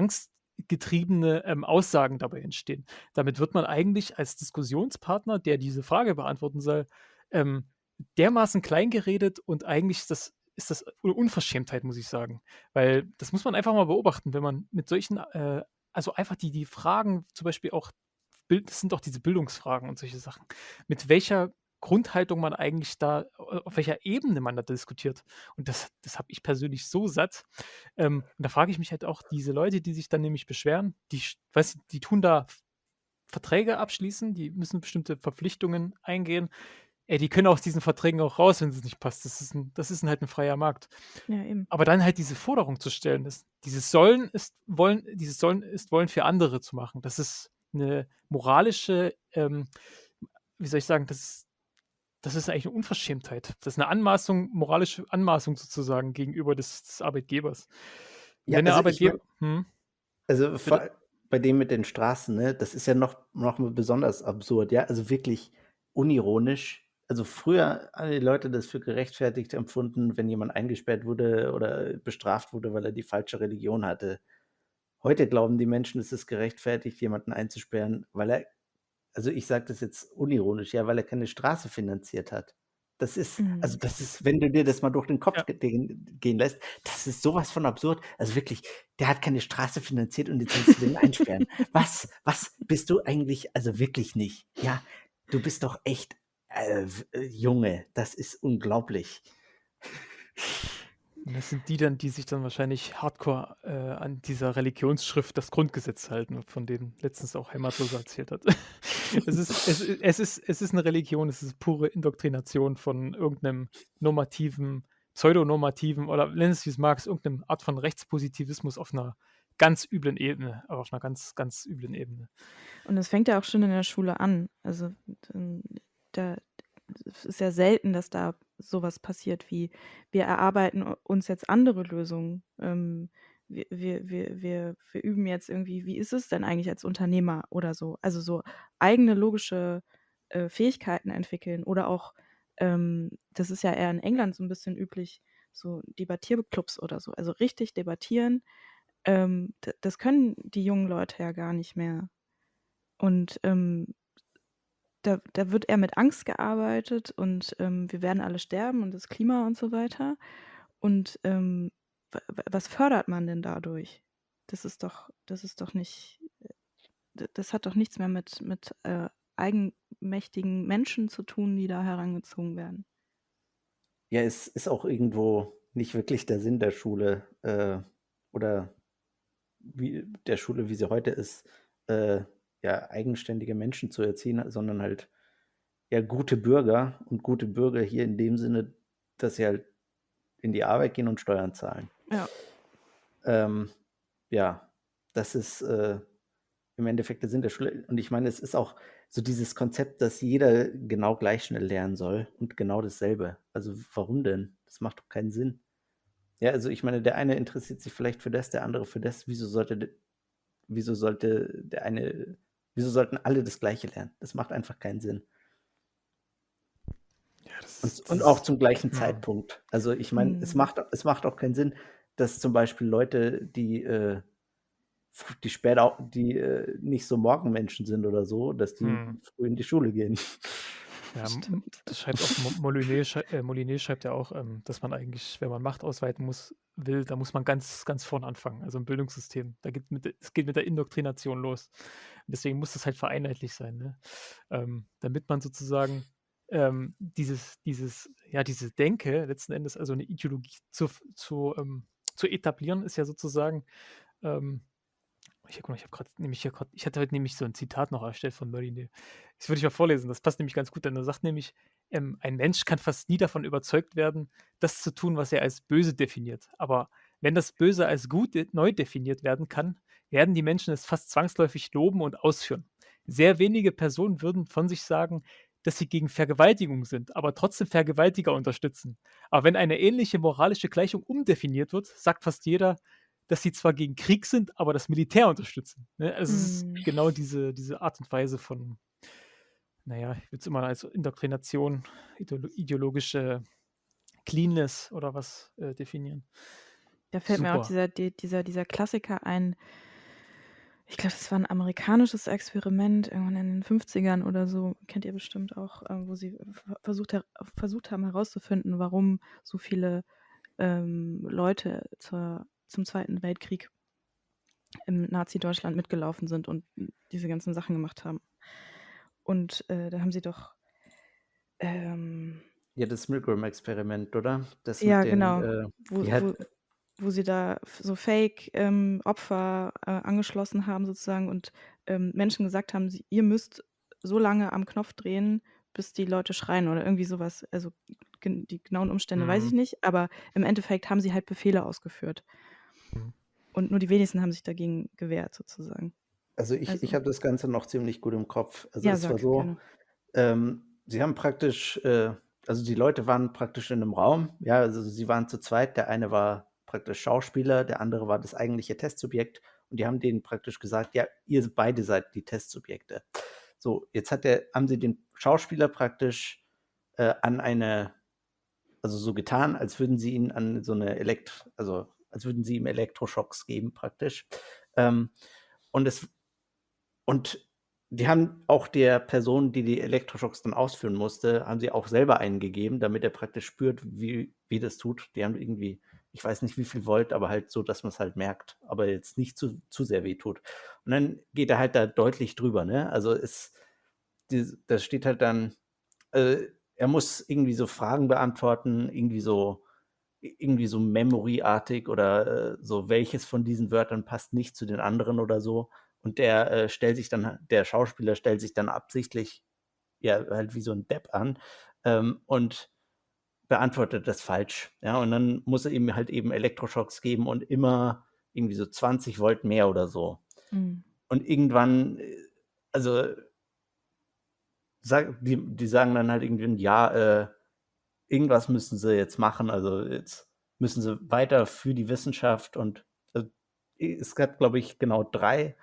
angstgetriebene, ähm, Aussagen dabei entstehen. Damit wird man eigentlich als Diskussionspartner, der diese Frage beantworten soll, ähm, dermaßen kleingeredet und eigentlich ist das ist das eine Unverschämtheit, muss ich sagen. Weil das muss man einfach mal beobachten, wenn man mit solchen, äh, also einfach die, die Fragen, zum Beispiel auch, das sind auch diese Bildungsfragen und solche Sachen, mit welcher Grundhaltung man eigentlich da, auf welcher Ebene man da diskutiert. Und das, das habe ich persönlich so satt. Ähm, und da frage ich mich halt auch, diese Leute, die sich dann nämlich beschweren, die, weiß, die tun da Verträge abschließen, die müssen bestimmte Verpflichtungen eingehen, ey, die können aus diesen Verträgen auch raus, wenn es nicht passt. Das ist, ein, das ist ein, halt ein freier Markt. Ja. Aber dann halt diese Forderung zu stellen, dass dieses Sollen ist Wollen, dieses Sollen ist Wollen für andere zu machen. Das ist eine moralische, ähm, wie soll ich sagen, das ist, das ist eigentlich eine Unverschämtheit. Das ist eine Anmaßung, moralische Anmaßung sozusagen gegenüber des, des Arbeitgebers. Ja, Wenn der also Arbeitgeber. ich Hm, Also vor, bei dem mit den Straßen, ne, das ist ja noch, noch mal besonders absurd, ja. Also wirklich unironisch. Also früher haben die Leute das für gerechtfertigt empfunden, wenn jemand eingesperrt wurde oder bestraft wurde, weil er die falsche Religion hatte. Heute glauben die Menschen, es ist gerechtfertigt, jemanden einzusperren, weil er, also ich sage das jetzt unironisch, ja, weil er keine Straße finanziert hat. Das ist, also Mhm. das ist, wenn du dir das mal durch den Kopf Ja. ge- gehen, gehen lässt, das ist sowas von absurd. Also wirklich, der hat keine Straße finanziert und jetzt willst du den einsperren. Was, was bist du eigentlich, also wirklich nicht. Ja, du bist doch echt, äh, w- äh, Junge, das ist unglaublich. Das sind die dann, die sich dann wahrscheinlich hardcore äh, an dieser Religionsschrift das Grundgesetz halten, von dem letztens auch Heimatloser erzählt hat. es, ist, es, es, ist, es ist eine Religion, es ist pure Indoktrination von irgendeinem normativen, pseudonormativen oder nenn es wie es magst, irgendeinem Art von Rechtspositivismus auf einer ganz üblen Ebene, aber auf einer ganz, ganz üblen Ebene. Und das fängt ja auch schon in der Schule an. Also da es ist ja selten, dass da sowas passiert wie wir erarbeiten uns jetzt andere Lösungen. Ähm, wir, wir, wir, wir, wir üben jetzt irgendwie, wie ist es denn eigentlich als Unternehmer oder so? Also so eigene logische äh, Fähigkeiten entwickeln oder auch, ähm, das ist ja eher in England so ein bisschen üblich, so Debattierclubs oder so. Also richtig debattieren, ähm, das können die jungen Leute ja gar nicht mehr. Und ähm, da, da wird eher mit Angst gearbeitet und ähm, wir werden alle sterben und das Klima und so weiter. Und ähm, wa- wa- was fördert man denn dadurch? Das ist doch, das ist doch nicht, d- das hat doch nichts mehr mit, mit äh, eigenmächtigen Menschen zu tun, die da herangezogen werden. Ja, es ist auch irgendwo nicht wirklich der Sinn der Schule äh, oder wie der Schule, wie sie heute ist, äh, ja, eigenständige Menschen zu erziehen, sondern halt ja gute Bürger und gute Bürger hier in dem Sinne, dass sie halt in die Arbeit gehen und Steuern zahlen. Ja. Ähm, ja, das ist äh, im Endeffekt der Sinn der Schule. Und ich meine, es ist auch so dieses Konzept, dass jeder genau gleich schnell lernen soll und genau dasselbe. Also warum denn? Das macht doch keinen Sinn. Ja, also ich meine, der eine interessiert sich vielleicht für das, der andere für das. Wieso sollte, wieso sollte der eine, wieso sollten alle das Gleiche lernen? Das macht einfach keinen Sinn. Ja, das Und, ist, und das auch zum gleichen hm. Zeitpunkt. Also ich meine, es Hm. macht, es macht auch keinen Sinn, dass zum Beispiel Leute, die, äh, die später auch, die äh, nicht so Morgenmenschen sind oder so, dass die Hm. früh in die Schule gehen. Ja, Stimmt. das schreibt auch Mo- Molyneux, schrei- äh, schreibt ja auch, ähm, dass man eigentlich, wenn man Macht ausweiten muss, will, da muss man ganz, ganz vorne anfangen, also im Bildungssystem. Da geht mit, es geht mit der Indoktrination los. Deswegen muss das halt vereinheitlich sein, ne? ähm, damit man sozusagen ähm, dieses dieses ja, diese Denke letzten Endes, also eine Ideologie zu zu, ähm zu etablieren, ist ja sozusagen, ähm ich guck mal, ich habe nämlich hier grad ich hatte heute nämlich so ein Zitat noch erstellt von Murray, das würde ich mal vorlesen, das passt nämlich ganz gut, denn er sagt nämlich, ähm: „Ein Mensch kann fast nie davon überzeugt werden, das zu tun, was er als böse definiert. Aber wenn das Böse als gut de neu definiert werden kann, werden die Menschen es fast zwangsläufig loben und ausführen. Sehr wenige Personen würden von sich sagen, dass sie gegen Vergewaltigung sind, aber trotzdem Vergewaltiger unterstützen. Aber wenn eine ähnliche moralische Gleichung umdefiniert wird, sagt fast jeder, dass sie zwar gegen Krieg sind, aber das Militär unterstützen. Ne? Also es ist Mhm. genau diese, diese Art und Weise von, naja, ich würde es immer als Indoktrination, ideolo ideologische Cleanness oder was äh, definieren. Da fällt mir auch Super. dieser, die, dieser, dieser Klassiker ein. Ich glaube, das war ein amerikanisches Experiment irgendwann in den 50ern oder so. Kennt ihr bestimmt auch, äh, wo sie ver- versucht, her- versucht haben herauszufinden, warum so viele ähm, Leute zur, zum Zweiten Weltkrieg im Nazi-Deutschland mitgelaufen sind und diese ganzen Sachen gemacht haben. Und äh, da haben sie doch. Ähm, Ja, das Milgram-Experiment, oder? Das ja, den, genau. äh, Wo, wo, wo sie da so Fake-Opfer äh, angeschlossen haben, sozusagen, und ähm, Menschen gesagt haben, sie, ihr müsst so lange am Knopf drehen, bis die Leute schreien oder irgendwie sowas. Also die genauen Umstände weiß ich Mhm. nicht, aber im Endeffekt haben sie halt Befehle ausgeführt. Mhm. Und nur die wenigsten haben sich dagegen gewehrt, sozusagen. also ich, ich Also, habe das Ganze noch ziemlich gut im Kopf. Also ja, es war so, ähm, sie haben praktisch, äh, also die Leute waren praktisch in einem Raum, ja, also sie waren zu zweit, der eine war praktisch Schauspieler, der andere war das eigentliche Testsubjekt und die haben denen praktisch gesagt, ja, ihr beide seid die Testsubjekte. So, jetzt hat der, haben sie den Schauspieler praktisch äh, an eine, also so getan, als würden sie ihn an so eine Elekt, also als würden sie ihm Elektroschocks geben praktisch. Ähm, und es und die haben auch der Person, die die Elektroschocks dann ausführen musste, haben sie auch selber einen gegeben, damit er praktisch spürt, wie, wie das tut. Die haben irgendwie, ich weiß nicht wie viel Volt, aber halt so, dass man es halt merkt, aber jetzt nicht zu, zu sehr weh tut. Und dann geht er halt da deutlich drüber, ne? Also es, die, das steht halt dann, äh, er muss irgendwie so Fragen beantworten, irgendwie so, irgendwie so Memory-artig oder äh, so, welches von diesen Wörtern passt nicht zu den anderen oder so. Und der äh, stellt sich dann, der Schauspieler stellt sich dann absichtlich, ja, halt wie so ein Depp an ähm, und beantwortet das falsch. Ja, und dann muss er ihm halt eben Elektroschocks geben und immer irgendwie so 20 Volt mehr oder so. Mhm. Und irgendwann, äh, also sag, die, die sagen dann halt irgendwie, ja, äh, irgendwas müssen sie jetzt machen. Also jetzt müssen sie weiter für die Wissenschaft und äh, es hat, glaube ich, genau drei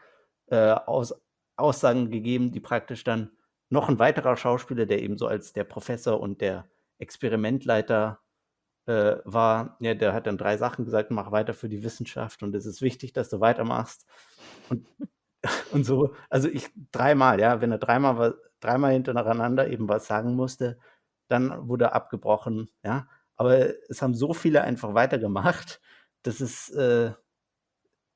äh, Aus Aussagen gegeben, die praktisch dann noch ein weiterer Schauspieler, der eben so als der Professor und der Experimentleiter äh, war, ja, der hat dann drei Sachen gesagt, mach weiter für die Wissenschaft und es ist wichtig, dass du weitermachst. Und, und so, also ich dreimal, ja, wenn er dreimal, dreimal hintereinander eben was sagen musste, dann wurde abgebrochen, ja. Aber es haben so viele einfach weitergemacht, dass es, äh,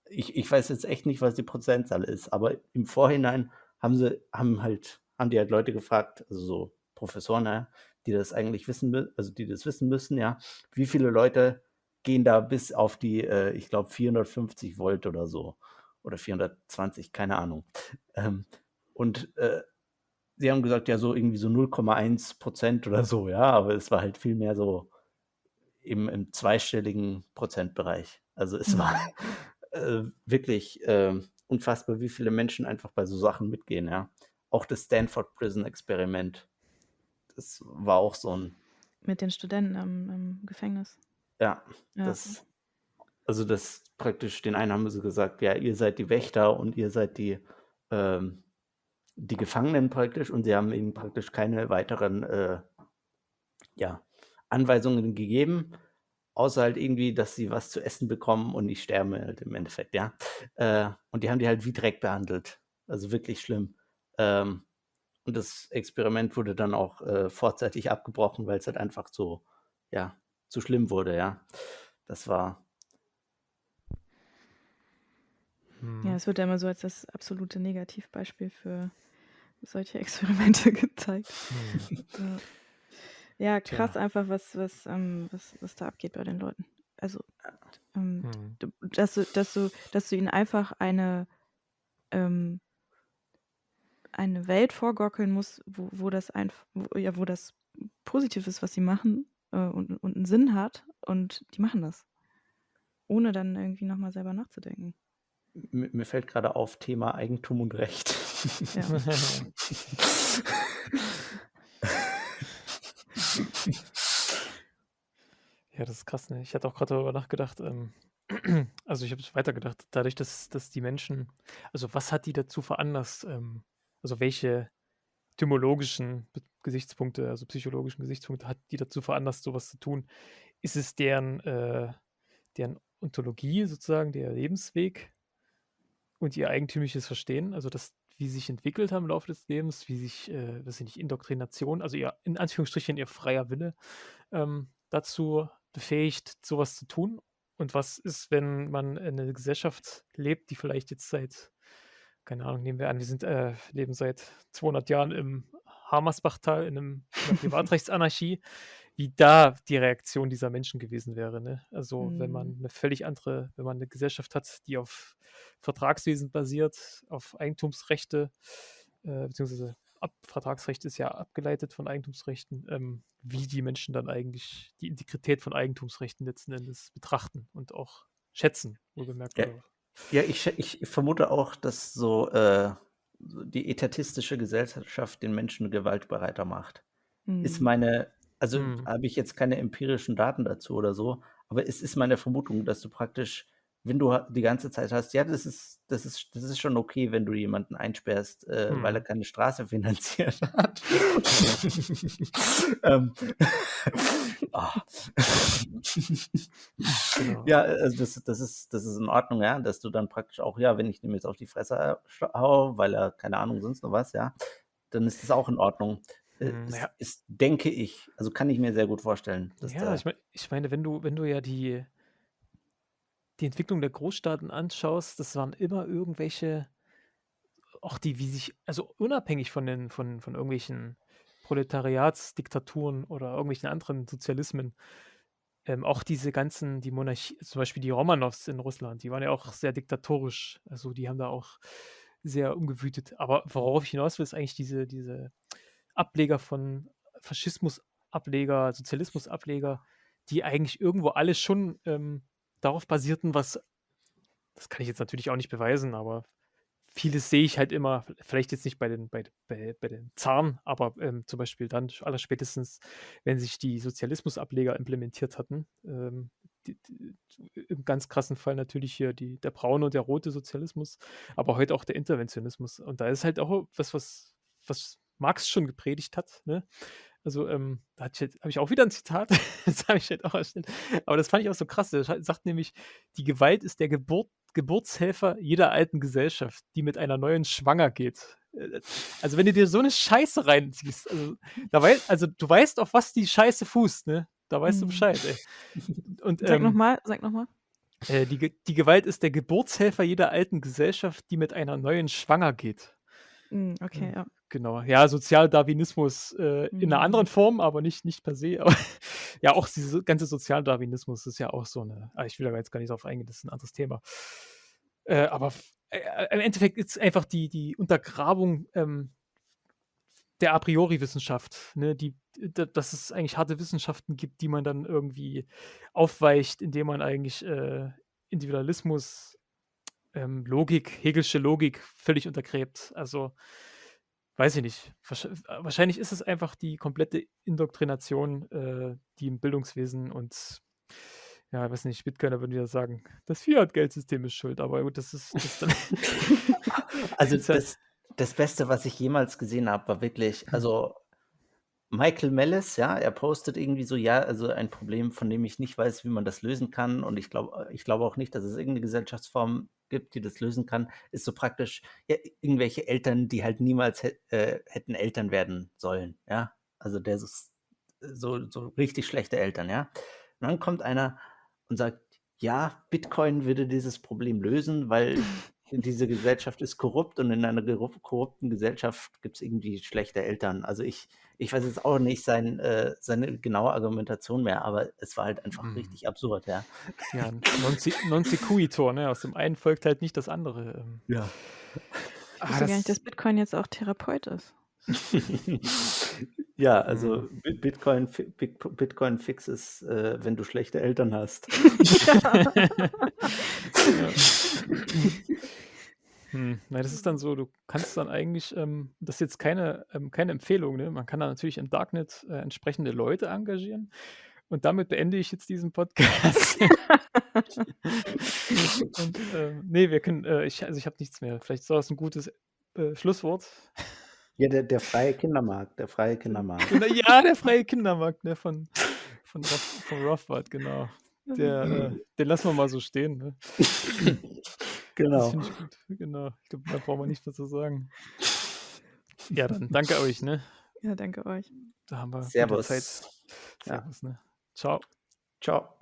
ich, ich weiß jetzt echt nicht, was die Prozentzahl ist, aber im Vorhinein haben sie, haben halt, haben die halt Leute gefragt, also so Professoren, ja, die das eigentlich wissen, also die das wissen müssen, ja, wie viele Leute gehen da bis auf die, äh, ich glaube, 450 Volt oder so. Oder 420, keine Ahnung. Ähm, und äh, sie haben gesagt, ja, so irgendwie so 0,1 Prozent oder so, ja, aber es war halt viel mehr so im, im zweistelligen Prozentbereich. Also es war äh, wirklich äh, unfassbar, wie viele Menschen einfach bei so Sachen mitgehen, ja. Auch das Stanford Prison Experiment, das war auch so ein, Mit den Studenten im, im Gefängnis. ja, Ja. das, also das praktisch, den einen haben sie gesagt, ja, ihr seid die Wächter und ihr seid die, ähm, die Gefangenen praktisch und sie haben ihnen praktisch keine weiteren äh, ja, Anweisungen gegeben, außer halt irgendwie, dass sie was zu essen bekommen und nicht sterben halt im Endeffekt, ja. Äh, und die haben die halt wie Dreck behandelt. Also wirklich schlimm. Ähm, und das Experiment wurde dann auch äh, vorzeitig abgebrochen, weil es halt einfach so, ja, zu schlimm wurde, ja. Das war, Hm. Ja, es wird ja immer so als das absolute Negativbeispiel für solche Experimente gezeigt. Hm. Ja. Ja, krass Tja. einfach, was, was, ähm, was, was da abgeht bei den Leuten. Also, ähm, Mhm. dass du, dass du, dass du ihnen einfach eine, ähm, eine Welt vorgaukeln musst, wo, wo das einfach, wo, ja, wo das positiv ist, was sie machen äh, und, und einen Sinn hat und die machen das. Ohne dann irgendwie nochmal selber nachzudenken. Mir fällt gerade auf Thema Eigentum und Recht. Ja. Ja, das ist krass, ne? Ich hatte auch gerade darüber nachgedacht, ähm, also ich habe es weitergedacht, dadurch, dass, dass die Menschen, also was hat die dazu veranlasst, ähm, also welche etymologischen Gesichtspunkte, also psychologischen Gesichtspunkte hat die dazu veranlasst, sowas zu tun? Ist es deren, äh, deren Ontologie sozusagen, der Lebensweg und ihr eigentümliches Verstehen, also das, wie sie sich entwickelt haben im Laufe des Lebens, wie sich, äh, weiß ich nicht, Indoktrination, also ihr, in Anführungsstrichen, ihr freier Wille ähm, dazu befähigt, sowas zu tun? Und was ist, wenn man in einer Gesellschaft lebt, die vielleicht jetzt seit, keine Ahnung, nehmen wir an, wir sind, äh, leben seit 200 Jahren im Hamersbachtal in, einem, in einer Privatrechtsanarchie, wie da die Reaktion dieser Menschen gewesen wäre. Ne? Also wenn man Mhm. eine völlig andere, wenn man eine Gesellschaft hat, die auf Vertragswesen basiert, auf Eigentumsrechte, äh, beziehungsweise Ab Vertragsrecht ist ja abgeleitet von Eigentumsrechten, ähm, wie die Menschen dann eigentlich die Integrität von Eigentumsrechten letzten Endes betrachten und auch schätzen, wohlgemerkt. Ja. Ja, ich, ich vermute auch, dass so, äh, die etatistische Gesellschaft den Menschen gewaltbereiter macht. Ist Mhm. meine, also Mhm. habe ich jetzt keine empirischen Daten dazu oder so, aber es ist meine Vermutung, dass du praktisch, wenn du ha- die ganze Zeit hast, ja, das ist, das ist, das ist schon okay, wenn du jemanden einsperrst, äh, weil er Mhm. keine Straße finanziert hat. ähm, ah. Genau. Ja, also das, das, ist, das ist in Ordnung, ja, dass du dann praktisch auch, ja, wenn ich dem jetzt auf die Fresse hau, weil er, keine Ahnung, sonst noch was, ja, dann ist das auch in Ordnung. Äh, Hm, ist, denke ich, also kann ich mir sehr gut vorstellen, Ja, ich, mein, ich meine, wenn du, wenn du ja die, die Entwicklung der Großstaaten anschaust, das waren immer irgendwelche, auch die, wie sich, also unabhängig von den, von, von irgendwelchen Proletariatsdiktaturen oder irgendwelchen anderen Sozialismen, ähm, auch diese ganzen, die Monarchie, zum Beispiel die Romanows in Russland, die waren ja auch sehr diktatorisch. Also die haben da auch sehr umgewütet. Aber worauf ich hinaus will, ist eigentlich diese, diese Ableger von Faschismus-Ableger, Sozialismus-Ableger, die eigentlich irgendwo alle schon ähm, darauf basierten, was, das kann ich jetzt natürlich auch nicht beweisen, aber vieles sehe ich halt immer, vielleicht jetzt nicht bei den, bei, bei, bei den Zaren, aber ähm, zum Beispiel dann allerspätestens, wenn sich die Sozialismusableger implementiert hatten. Ähm, die, die, Im ganz krassen Fall natürlich hier die, der braune und der rote Sozialismus, aber heute auch der Interventionismus. Und da ist halt auch was, was, was Marx schon gepredigt hat. Ne? Also, ähm, da habe ich, auch wieder ein Zitat, das habe ich halt auch erstellt. Aber das fand ich auch so krass. Er sagt nämlich, die Gewalt ist der Geburt, Geburtshelfer jeder alten Gesellschaft, die mit einer neuen schwanger geht. Äh, Also, wenn du dir so eine Scheiße reinziehst, also, da weißt, also du weißt, auf was die Scheiße fußt, ne? Da weißt du Mhm. Bescheid, ey. Und, Sag ähm, nochmal, sag nochmal. äh, die, die Gewalt ist der Geburtshelfer jeder alten Gesellschaft, die mit einer neuen schwanger geht. Mhm, okay, Ja. Genau, ja, Sozialdarwinismus äh, in einer Mhm. anderen Form, aber nicht, nicht per se. Aber ja, auch dieser ganze Sozialdarwinismus ist ja auch so eine, ah, ich will da jetzt gar nicht drauf eingehen, das ist ein anderes Thema. Äh, aber f- äh, im Endeffekt ist einfach die, die Untergrabung ähm, der A priori-Wissenschaft, ne, die, dass es eigentlich harte Wissenschaften gibt, die man dann irgendwie aufweicht, indem man eigentlich äh, Individualismus, ähm, Logik, Hegelsche Logik völlig untergräbt. Also weiß ich nicht. Äh, Wahrscheinlich ist es einfach die komplette Indoktrination, äh, die im Bildungswesen und ja, weiß nicht, Bitcoiner würden wieder sagen, das Fiat-Geldsystem ist schuld, aber gut, das ist, das ist also das, das Beste, was ich jemals gesehen habe, war wirklich, also Michael Mellis, ja, er postet irgendwie so, ja, also ein Problem, von dem ich nicht weiß, wie man das lösen kann. Und ich glaube, ich glaube auch nicht, dass es irgendeine Gesellschaftsform gibt, die das lösen kann, ist so praktisch, ja, irgendwelche Eltern, die halt niemals äh, hätten Eltern werden sollen, ja. Also der ist so, so richtig schlechte Eltern, ja. Und dann kommt einer und sagt, ja, Bitcoin würde dieses Problem lösen, weil diese Gesellschaft ist korrupt und in einer korrupten Gesellschaft gibt es irgendwie schlechte Eltern. Also ich, ich weiß jetzt auch nicht sein, äh, seine genaue Argumentation mehr, aber es war halt einfach hm. richtig absurd, ja. Ja, non, non sequitur, ne? Aus dem einen folgt halt nicht das andere. Ähm. Ja. Ich wusste ah, gar nicht, dass Bitcoin jetzt auch Therapeut ist. Ja, also mhm. Bitcoin, Bitcoin fix ist, äh, wenn du schlechte Eltern hast. Hm, na, das ist dann so, du kannst dann eigentlich, ähm, das ist jetzt keine, ähm, keine Empfehlung, ne? Man kann da natürlich im Darknet äh, entsprechende Leute engagieren. Und damit beende ich jetzt diesen Podcast. Und, äh, nee, wir können, äh, ich, also ich habe nichts mehr. Vielleicht ist das ein gutes äh, Schlusswort. Ja, der, der freie Kindermarkt, der freie Kindermarkt. Ja, der freie Kindermarkt, ne, von, von, von Rothbard, genau. Der, äh, den lassen wir mal so stehen. Ne? Genau. Das ich gut. Genau. Ich glaube, da brauchen wir nichts mehr zu sagen. Ja, dann danke euch, ne? Ja, danke euch. Da haben wir Servus. Zeit. Servus, ja. ne? Ciao. Ciao.